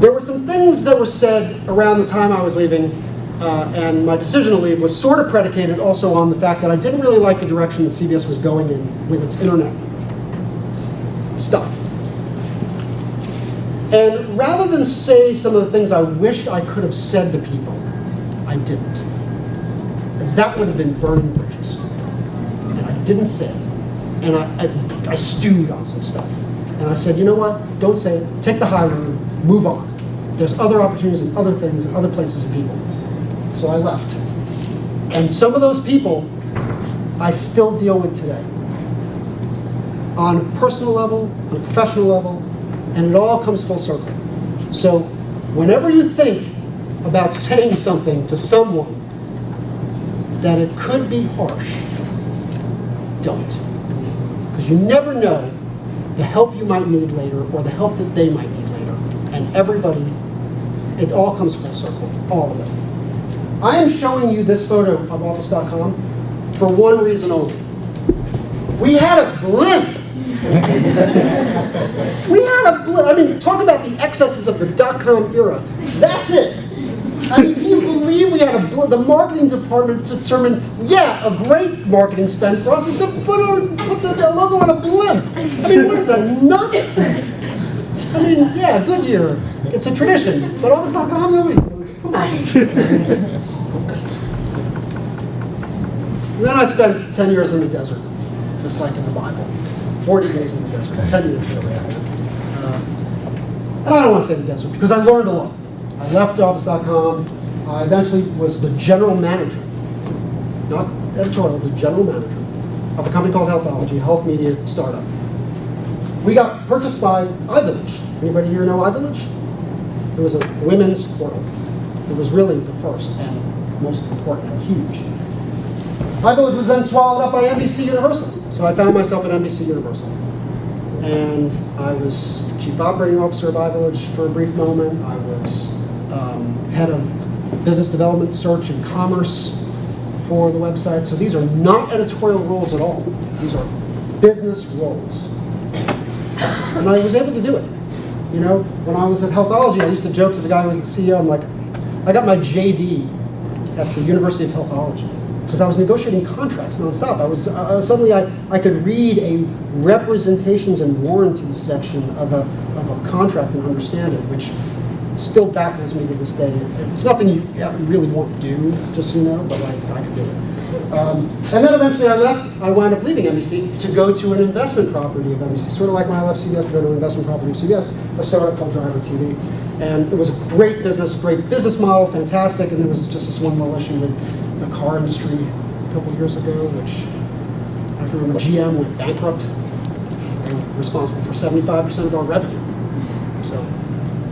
there were some things that were said around the time I was leaving, uh, and my decision to leave was sort of predicated also on the fact that I didn't really like the direction that CBS was going in with its internet stuff. And rather than say some of the things I wished I could have said to people, I didn't. And that would have been burning bridges. And I didn't say it. And I, I, I stewed on some stuff. And I said, you know what? Don't say it. Take the high road. Move on. There's other opportunities and other things and other places and people. So I left. And some of those people I still deal with today. On a personal level, on a professional level, and it all comes full circle. So whenever you think about saying something to someone that it could be harsh, don't. Because you never know the help you might need later or the help that they might need later. And everybody, it all comes full circle, all of it. I am showing you this photo of Office.com for one reason only. We had a blimp we had a, I mean, talk about the excesses of the dot-com era. That's it. I mean, can you believe we had a, the marketing department determined, yeah, a great marketing spend for us is to put, our, put the, the logo on a blimp. I mean, what is that, nuts? I mean, yeah, Goodyear, it's a tradition, but Office.com, nobody, come on. Then I spent 10 years in the desert, just like in the Bible. 40 days in the desert, 10 years really. Uh, and I don't want to say the desert because I learned a lot. I left Office.com. I eventually was the general manager, not editorial, the general manager of a company called Healthology, a health media startup. We got purchased by iVillage. Anybody here know iVillage? It was a women's portal. It was really the first and most important and huge. iVillage was then swallowed up by NBC Universal. So I found myself at NBC Universal. And I was chief operating officer of iVillage for a brief moment. I was um, head of business development, search, and commerce for the website. So these are not editorial roles at all. These are business roles. And I was able to do it. You know, when I was at Healthology, I used to joke to the guy who was the CEO, I'm like, I got my JD at the University of Healthology because I was negotiating contracts nonstop. I was uh, suddenly I, I could read a representations and warranties section of a, of a contract and understand it, which still baffles me to this day. It's nothing you really want to do, just you know, but I, I could do it. Um, and then eventually I left, I wound up leaving NBC to go to an investment property of NBC, sort of like when I left CBS to go to an investment property of CBS, a startup called Driver TV. And it was a great business, great business model, fantastic, and there was just this one little issue with the car industry a couple years ago, which I remember GM went bankrupt. They were responsible for 75% of our revenue. So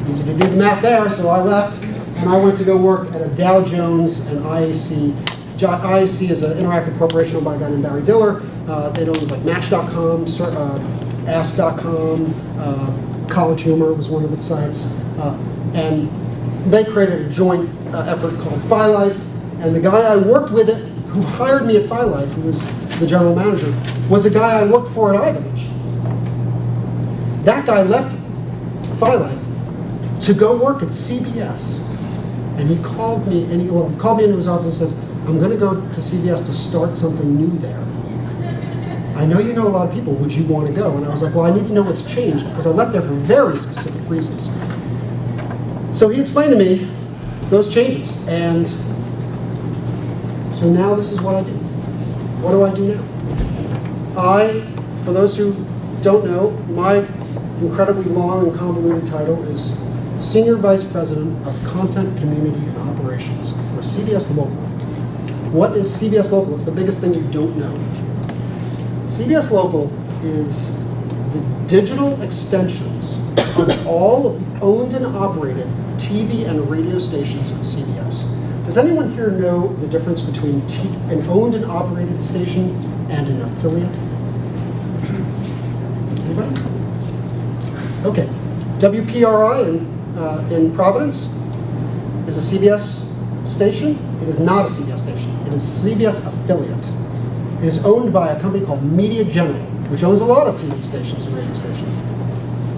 easy to do the math there, so I left and I went to go work at a Dow Jones and IAC. IAC is an interactive corporation owned by a guy named Barry Diller. Uh, it owns like Match.com, uh, Ask.com, uh, College Humor was one of its sites. Uh, and they created a joint uh, effort called FiLife. And the guy I worked with it who hired me at FiLife, who was the general manager, was a guy I worked for at iVillage. That guy left FiLife to go work at CBS. And he called me, and he, well, called me into his office and says, I'm gonna go to CBS to start something new there. I know you know a lot of people, would you want to go? And I was like, well, I need to know what's changed, because I left there for very specific reasons. So he explained to me those changes, and so now this is what I do. What do I do now? I, for those who don't know, my incredibly long and convoluted title is Senior Vice President of Content, Community, and Operations for CBS Local. What is CBS Local? It's the biggest thing you don't know. CBS Local is the digital extensions of all of the owned and operated TV and radio stations of CBS. Does anyone here know the difference between an owned and operated station and an affiliate? Anybody? Okay. WPRI in, uh, in Providence is a CBS station. It is not a CBS station. It is a CBS affiliate. It is owned by a company called Media General, which owns a lot of TV stations and radio stations.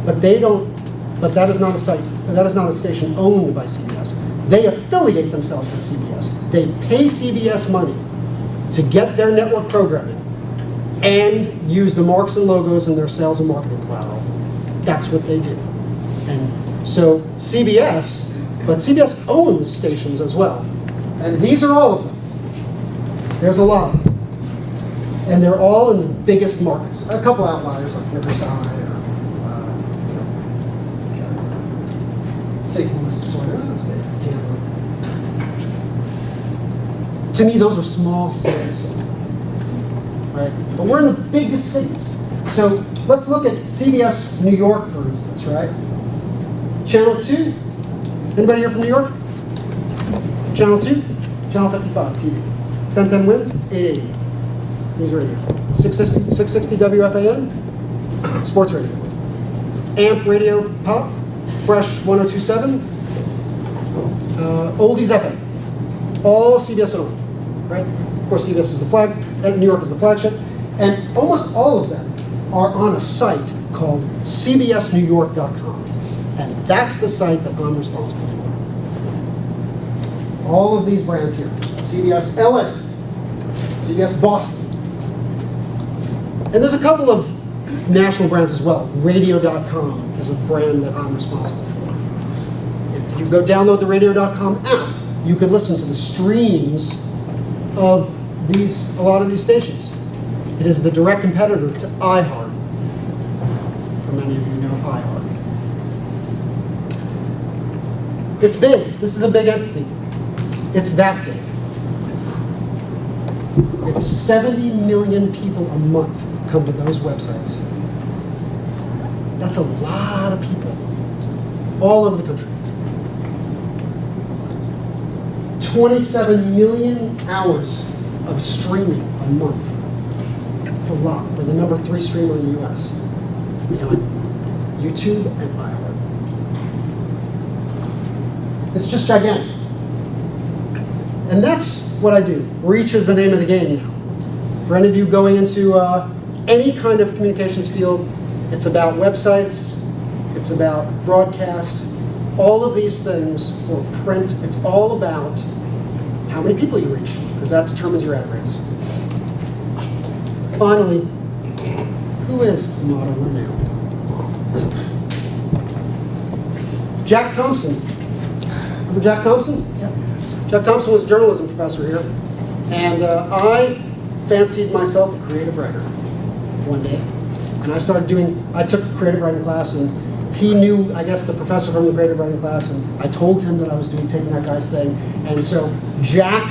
But they don't, but that is not a site, that is not a station owned by CBS. They affiliate themselves with CBS. They pay CBS money to get their network programming and use the marks and logos in their sales and marketing collateral. That's what they do. And so CBS, but CBS owns stations as well. And these are all of them. There's a lot. And they're all in the biggest markets. A couple outliers like Riverside or uh, you St. Louis, sort of, that's big, Tampa. To me, those are small cities, right? But we're in the biggest cities. So let's look at CBS New York, for instance, right? Channel 2. Anybody here from New York? Channel 2? Channel 55 TV. 1010 wins, 880. News radio. 660, 660 WFAN, sports radio. AMP radio pop, Fresh 1027, uh, Oldies FM. All CBS owned, right? Of course, CBS is the flag, New York is the flagship, and almost all of them are on a site called CBSNewYork.com, and that's the site that I'm responsible for. All of these brands here, CBS LA, CBS Boston, and there's a couple of national brands as well. Radio.com is a brand that I'm responsible for. If you go download the Radio.com app, you can listen to the streams of these, a lot of these stations. It is the direct competitor to iHeart. For many of you know iHeart. It's big. This is a big entity. It's that big. We have 70 million people a month come to those websites. That's a lot of people all over the country. 27 million hours of streaming a month. It's a lot. We're the number three streamer in the US behind YouTube and iHeart. It's just gigantic. And that's what I do. Reach is the name of the game now. For any of you going into uh, any kind of communications field, it's about websites, it's about broadcast, all of these things, or print, it's all about how many people you reach, because that determines your ad rates. Finally, who is Motto Renew? Jack Thompson. Remember Jack Thompson? Jack Thompson was a journalism professor here, and uh, I fancied myself a creative writer one day. And I started doing, I took a creative writing class, and he knew, I guess, the professor from the creative writing class, and I told him that I was doing, taking that guy's thing. And so Jack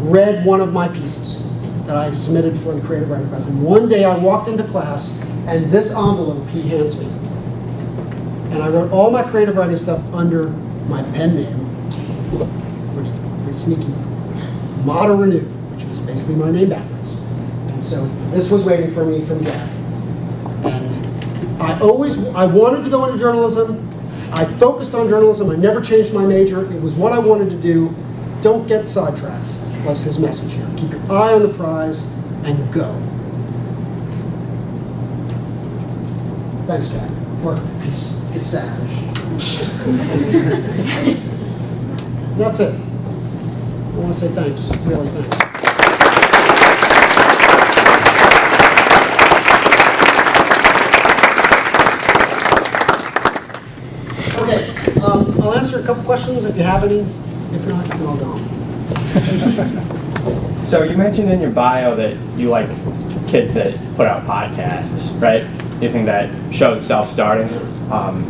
read one of my pieces that I submitted for the creative writing class. And one day I walked into class, and this envelope he hands me. And I wrote all my creative writing stuff under my pen name, pretty, pretty sneaky, Motto Renew, which was basically my name backwards. And so this was waiting for me from Jack. I always, I wanted to go into journalism. I focused on journalism. I never changed my major. It was what I wanted to do. Don't get sidetracked. was his message here. Keep your eye on the prize and go. Thanks, Jack. Or Cassage. That's it. I want to say thanks, really thanks. Okay, um, I'll answer a couple questions if you have any. If not, can all go. So you mentioned in your bio that you like kids that put out podcasts, right? You think that shows self-starting. Um,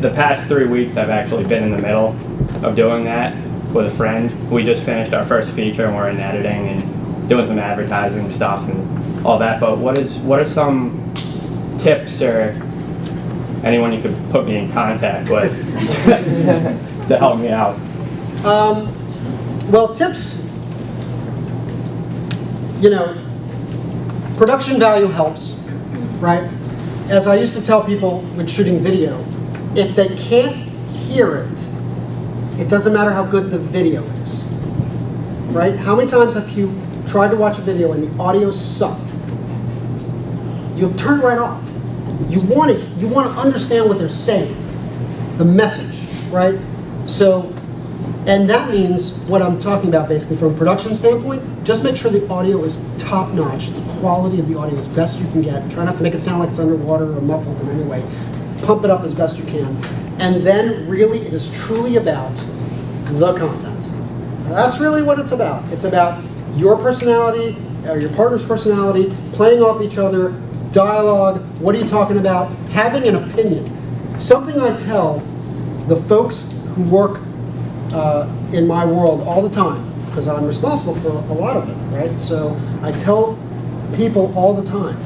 the past three weeks, I've actually been in the middle of doing that with a friend. We just finished our first feature and we're in editing and doing some advertising stuff and all that. But what is what are some tips or anyone you could put me in contact with to help me out? Um, well, tips, you know, production value helps, right? As I used to tell people when shooting video, if they can't hear it, it doesn't matter how good the video is, right? How many times have you tried to watch a video and the audio sucked? You'll turn it right off. You want to, you want to understand what they're saying, the message, right? So and that means what I'm talking about basically from a production standpoint, just make sure the audio is top notch, the quality of the audio is best you can get. Try not to make it sound like it's underwater or muffled in any way. Pump it up as best you can. And then really it is truly about the content. That's really what it's about. It's about your personality, or your partner's personality, playing off each other, dialogue, what are you talking about, having an opinion. Something I tell the folks who work uh, in my world all the time because I'm responsible for a lot of it, right? So I tell people all the time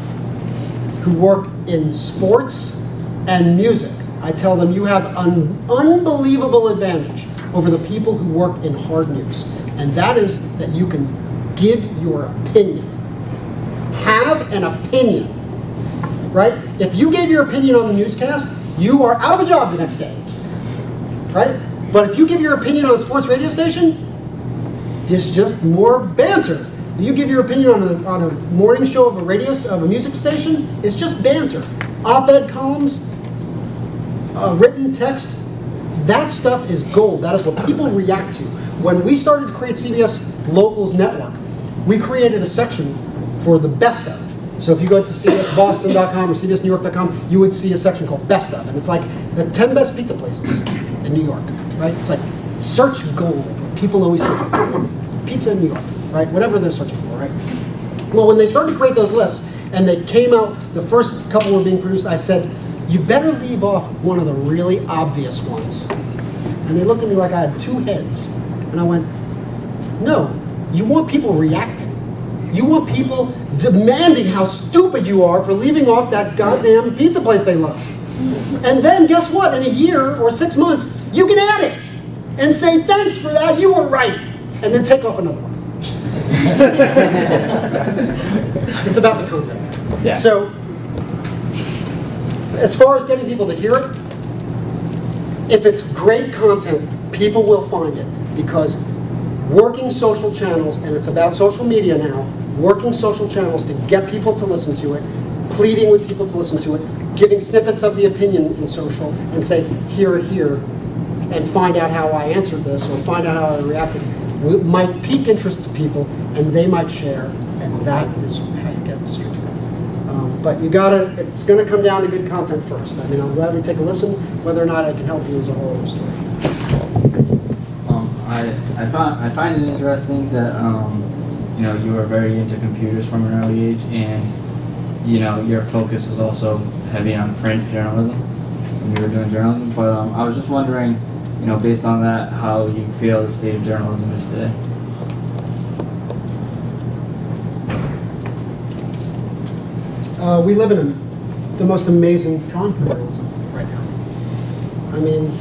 who work in sports and music, I tell them you have an unbelievable advantage over the people who work in hard news, and that is that you can give your opinion. Have an opinion, right? If you gave your opinion on the newscast, you are out of a job the next day, right? But if you give your opinion on a sports radio station, it's just more banter. If you give your opinion on a, on a morning show of a radio of a music station, it's just banter. Op-ed columns, uh, written text, that stuff is gold. That is what people react to. When we started to create CBS Locals Network, we created a section for the best of. So if you go to cbsboston.com or cbsnewyork.com, you would see a section called Best of, and it's like the 10 best pizza places in New York, right? It's like search gold. People always search pizza in New York, right? Whatever they're searching for, right? Well, when they started to create those lists and they came out, the first couple were being produced, I said, you better leave off one of the really obvious ones. And they looked at me like I had two heads. And I went, no, you want people reacting. You want people demanding how stupid you are for leaving off that goddamn pizza place they love. And then guess what? In a year or six months, you can add it and say, thanks for that, you were right. And then take off another one. it's about the content. Yeah. So, as far as getting people to hear it, if it's great content, people will find it because working social channels, and it's about social media now, working social channels to get people to listen to it, pleading with people to listen to it, giving snippets of the opinion in social, and say, hear it here, and find out how I answered this, or find out how I reacted, might pique interest to people, and they might share, and that is how you get distributed. Um, But you gotta, it's gonna come down to good content first. I mean, I'll gladly take a listen, whether or not I can help you is a whole other story. Um, I, I find I find it interesting that um, you know you were very into computers from an early age, and you know your focus was also heavy on print journalism when you were doing journalism. But um, I was just wondering, you know, based on that, how you feel the state of journalism is today. Uh, we live in a, the most amazing time for journalism right now. I mean,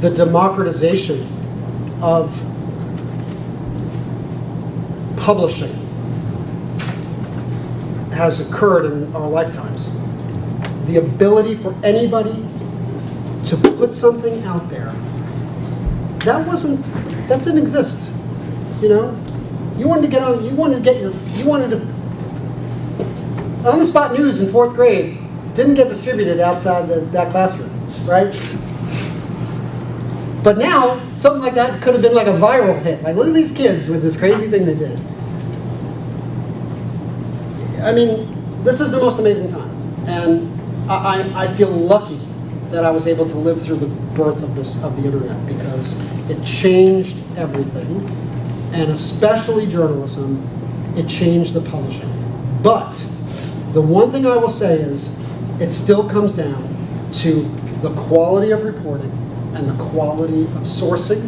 the democratization of publishing has occurred in our lifetimes. The ability for anybody to put something out there that wasn't, that didn't exist, you know? You wanted to get on. You wanted to get your. You wanted to. On the spot news in fourth grade didn't get distributed outside the, that classroom, right? But now something like that could have been like a viral hit. Like, look at these kids with this crazy thing they did. I mean, this is the most amazing time, and I, I, I feel lucky that I was able to live through the birth of this of the internet because it changed everything, and especially journalism. It changed the publishing. But the one thing I will say is, it still comes down to the quality of reporting and the quality of sourcing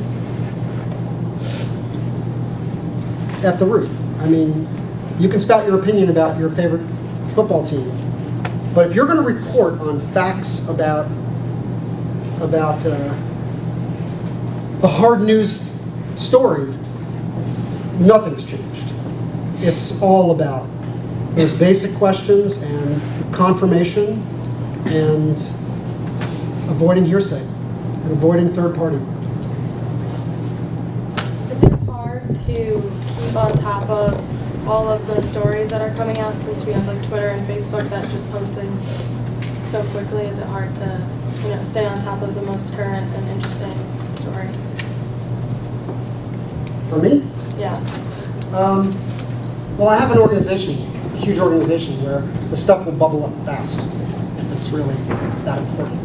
at the root. I mean, you can spout your opinion about your favorite football team, but if you're going to report on facts about about uh, a hard news story, nothing's changed. It's all about those basic questions and confirmation and avoiding hearsay and avoiding third party. Is it hard to keep on top of all of the stories that are coming out since we have like Twitter and Facebook that just post things so quickly? Is it hard to, you know, stay on top of the most current and interesting story? For me, Yeah. Um, well, I have an organization, a huge organization, where the stuff will bubble up fast. If it's really that important.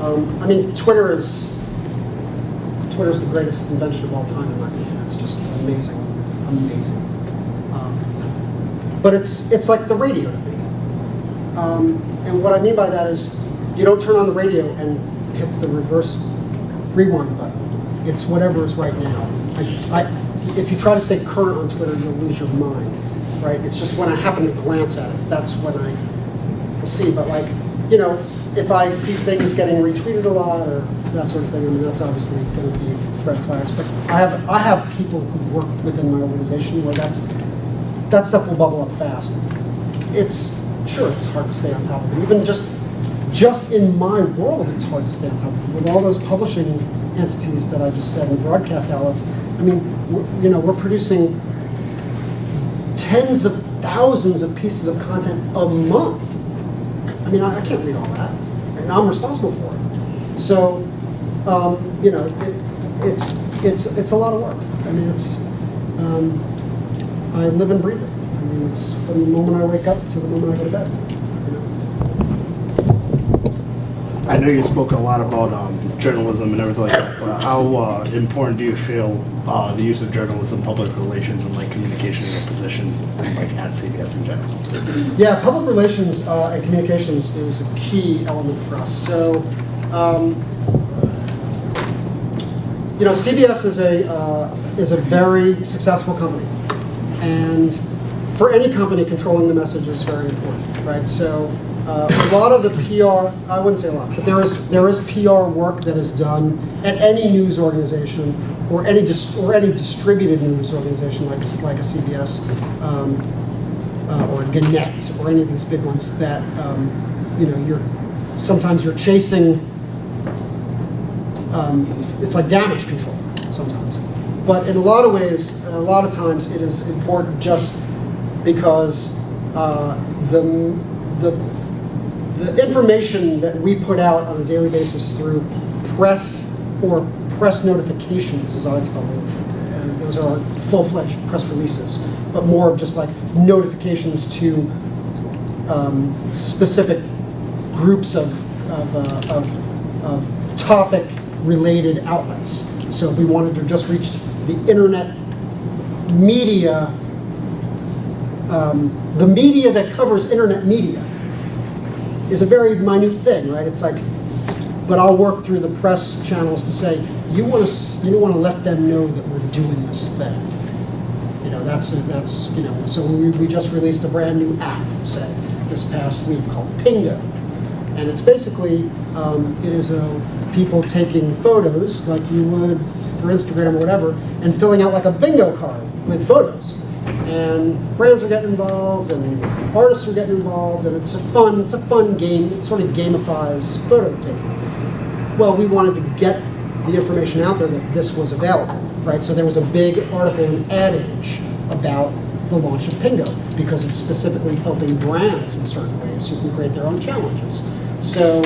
Um, I mean, Twitter is Twitter's the greatest invention of all time, in my opinion. It's just amazing, amazing. But it's it's like the radio to me. Um, and what I mean by that is, you don't turn on the radio and hit the reverse rewind button. It's whatever is right now. I, I, if you try to stay current on Twitter, you'll lose your mind, right? It's just when I happen to glance at it, that's when I will see. But like, you know, if I see things getting retweeted a lot or that sort of thing, I mean, that's obviously going to be red flags. But I have I have people who work within my organization where that's that stuff will bubble up fast. It's sure it's hard to stay on top of it. Even just just in my world, it's hard to stay on top of it. With all those publishing entities that I just said and broadcast outlets, I mean, you know, we're producing tens of thousands of pieces of content a month. I mean, I, I can't read all that, and I'm responsible for it. So, um, you know, it, it's it's it's a lot of work. I mean, it's um, I live and breathe it. I mean, it's from the moment I wake up to the moment I go to bed. You know? I know you spoke a lot about um, journalism and everything like that, but how uh, important do you feel uh, the use of journalism, public relations, and like communication in your position, like at CBS in general? Yeah, public relations uh, and communications is a key element for us. So, um, you know, CBS is a uh, is a very successful company, and for any company, controlling the message is very important, right? So, uh, a lot of the PR, I wouldn't say a lot, but there is there is PR work that is done at any news organization or any or any distributed news organization like a, like a CBS. Um, uh, or Gannett or any of these big ones that um, you know you're sometimes you're chasing. Um, it's like damage control sometimes, but in a lot of ways, a lot of times it is important just because uh, the the the information that we put out on a daily basis through press or press notifications, as I like to call them, uh, those are full-fledged press releases, but more of just like notifications to um, specific groups of, of, uh, of, of topic-related outlets. So if we wanted to just reach the internet media, um, the media that covers internet media is a very minute thing, right? It's like, but I'll work through the press channels to say, you want to, you want to let them know that we're doing this thing. You know, that's, that's, you know, so we, we just released a brand new app, say, this past week called Pingo. And it's basically, um, it is uh, people taking photos like you would for Instagram or whatever, and filling out like a bingo card with photos. And brands are getting involved, and artists are getting involved, and it's a fun, it's a fun game. It sort of gamifies photo taking. Well, we wanted to get the information out there that this was available, right? So there was a big article in Ad Age about the launch of Pingo because it's specifically helping brands in certain ways who can create their own challenges. So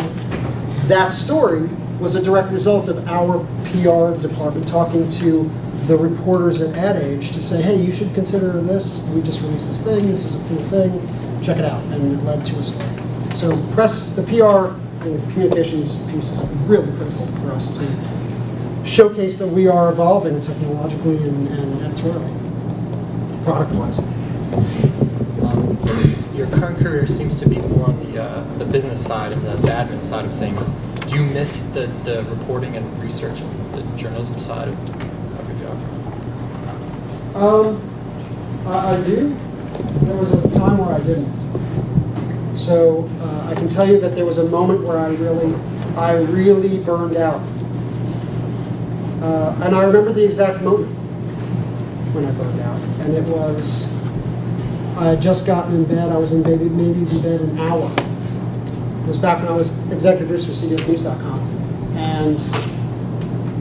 that story was a direct result of our PR department talking to the reporters at Ad Age to say, hey, you should consider this. We just released this thing. This is a cool thing. Check it out. And it led to a story. So press, the PR and communications piece is really critical for us to showcase that we are evolving technologically and, and editorially, product-wise. Um, Your current career seems to be more on the, uh, the business side and the the admin side of things. Do you miss the, the reporting and research and the journalism side of, of your job? Um, I, I do. There was a time where I didn't. So uh, I can tell you that there was a moment where I really, I really burned out. Uh, and I remember the exact moment when I burned out. And it was, I had just gotten in bed. I was in maybe, maybe in bed an hour. It was back when I was executive producer of CBSNews.com. And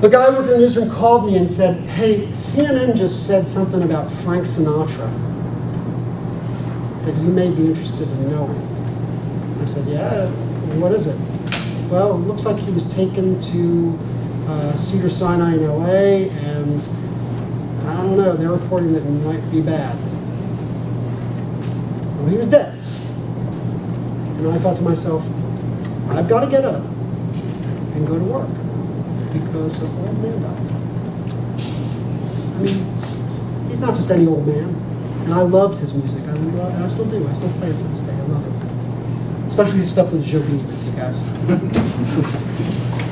the guy who worked in the newsroom called me and said, hey, CNN just said something about Frank Sinatra that you may be interested in knowing. I said, yeah, what is it? Well, it looks like he was taken to uh, Cedar Sinai in LA, and I don't know, they're reporting that it might be bad. Well, he was dead. And I thought to myself, I've got to get up and go to work because of old man died. I mean, he's not just any old man. And I loved his music. I, and I still do. I still play it to this day. I love it. Especially his stuff with Beam, if you guys.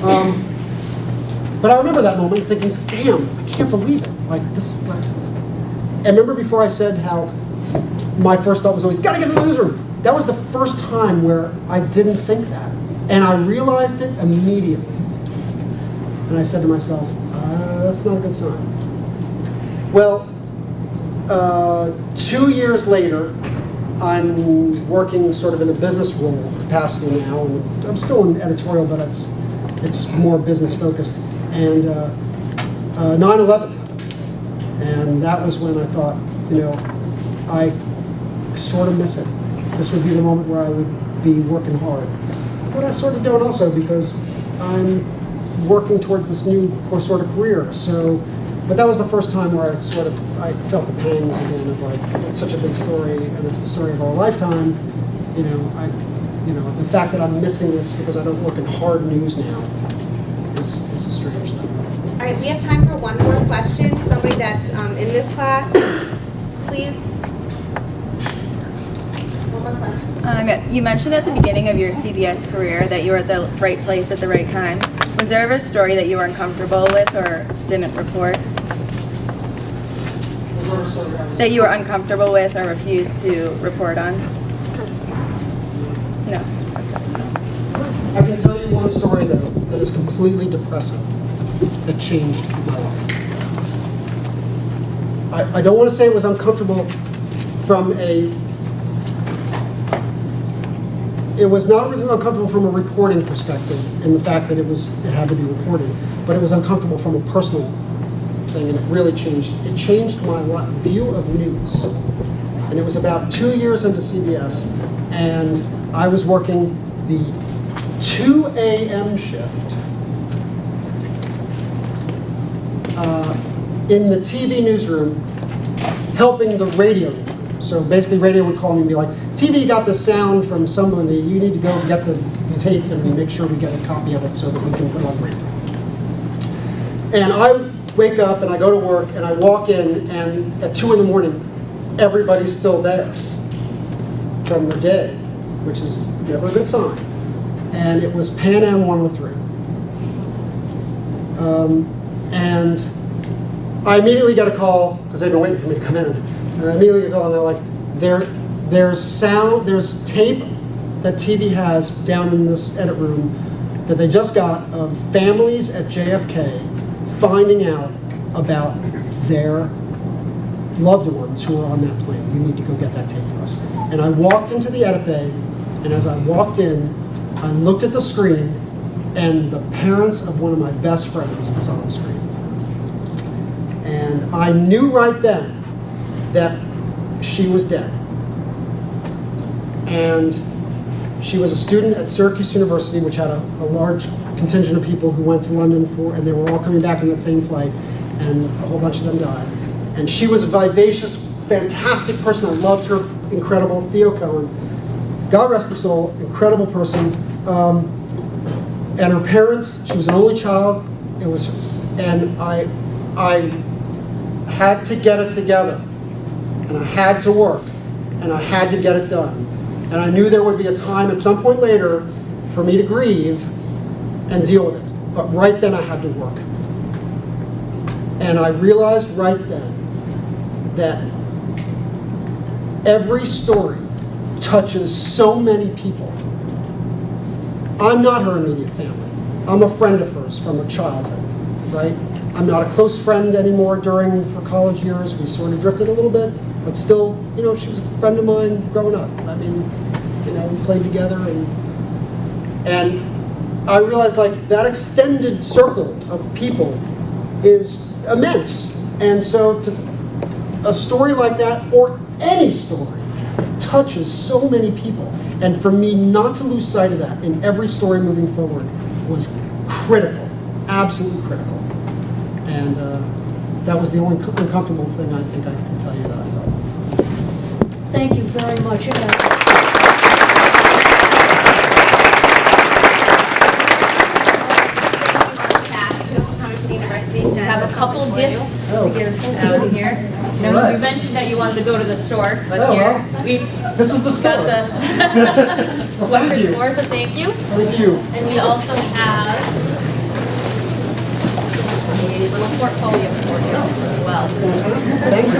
um, but I remember that moment thinking, damn, I can't believe it. Like, this, like, and remember before I said how my first thought was always, gotta get to the newsroom. That was the first time where I didn't think that. And I realized it immediately. And I said to myself, uh, that's not a good sign. Well, uh, two years later, I'm working sort of in a business role capacity now, I'm still in editorial, but it's it's more business focused. And uh, uh, 9/11, and that was when I thought, you know, I sort of miss it. This would be the moment where I would be working hard. But I sort of don't also because I'm working towards this new sort of career. So, but that was the first time where I sort of I felt the pangs again of like it's such a big story and it's the story of our lifetime. You know, I, you know, the fact that I'm missing this because I don't work in hard news now is, is a strange thing. All right, we have time for one more question. Somebody that's um, in this class, please. One more question. Um, you mentioned at the beginning of your CBS career that you were at the right place at the right time. Was there ever a story that you were uncomfortable with or didn't report? That you were uncomfortable with or refused to report on? No. I can tell you one story though that is completely depressing that changed my life. I, I don't want to say it was uncomfortable from a. It was not uncomfortable from a reporting perspective in the fact that it was it had to be reported, but it was uncomfortable from a personal thing, and it really changed. It changed my view of news. And it was about two years into CBS, and I was working the 2 a.m. shift uh, in the TV newsroom, helping the radio newsroom. So basically, radio would call me and be like, "TV got the sound from somebody. You need to go get the tape and we make sure we get a copy of it so that we can put it on radio." And I wake up and I go to work and I walk in and at two in the morning, everybody's still there from the day, which is never a good sign. And it was Pan Am 103. Um, and I immediately got a call because they've been waiting for me to come in. And I immediately get a call and they're like, there, there's sound, there's tape that TV has down in this edit room that they just got of families at JFK finding out about their loved ones who are on that plane. We need to go get that tape for us. And I walked into the edit bay, and as I walked in, I looked at the screen, and the parents of one of my best friends is on the screen. And I knew right then that she was dead. And she was a student at Syracuse University, which had a, a large contingent of people who went to London for, and they were all coming back in that same flight, and a whole bunch of them died. And she was a vivacious, fantastic person. I loved her, incredible. Theo Cohen, God rest her soul, incredible person. Um, and her parents, she was an only child. It was, and I, I had to get it together, and I had to work, and I had to get it done. And I knew there would be a time at some point later for me to grieve and deal with it. But right then I had to work. And I realized right then that every story touches so many people. I'm not her immediate family. I'm a friend of hers from her childhood, right? I'm not a close friend anymore during her college years. We sort of drifted a little bit, but still, you know, she was a friend of mine growing up. I mean, you know, we played together and and I realized like that extended circle of people is immense. And so to a story like that or any story touches so many people. And for me not to lose sight of that in every story moving forward was critical, absolutely critical. And uh, that was the only uncomfortable thing I think I can tell you that I felt. Thank you very much. Back to coming to the university. We have a couple gifts Oh. to give out of here. Now, Alright. you mentioned that you wanted to go to the store, but Oh, here, well. we This is the got store. the Well, thank you. Sweaters for, so thank you. Thank you. And we also have a little portfolio for you as well. Thank you.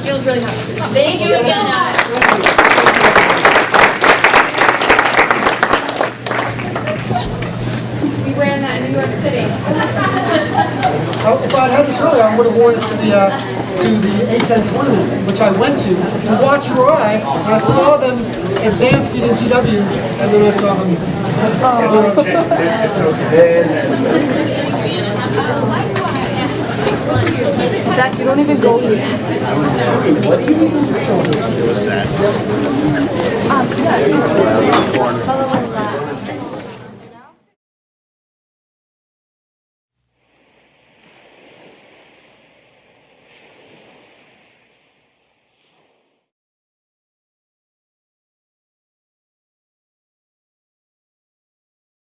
Feels really hard. Thank you again, Alex. We wearing that in New York City. Oh, If I'd had this earlier, I would have worn it to the, uh, to the A10 tournament, which I went to, to watch URI. And I saw them advance beat in GW, and then I saw them. Zach, you don't even go yet. It was sad. Um, yeah.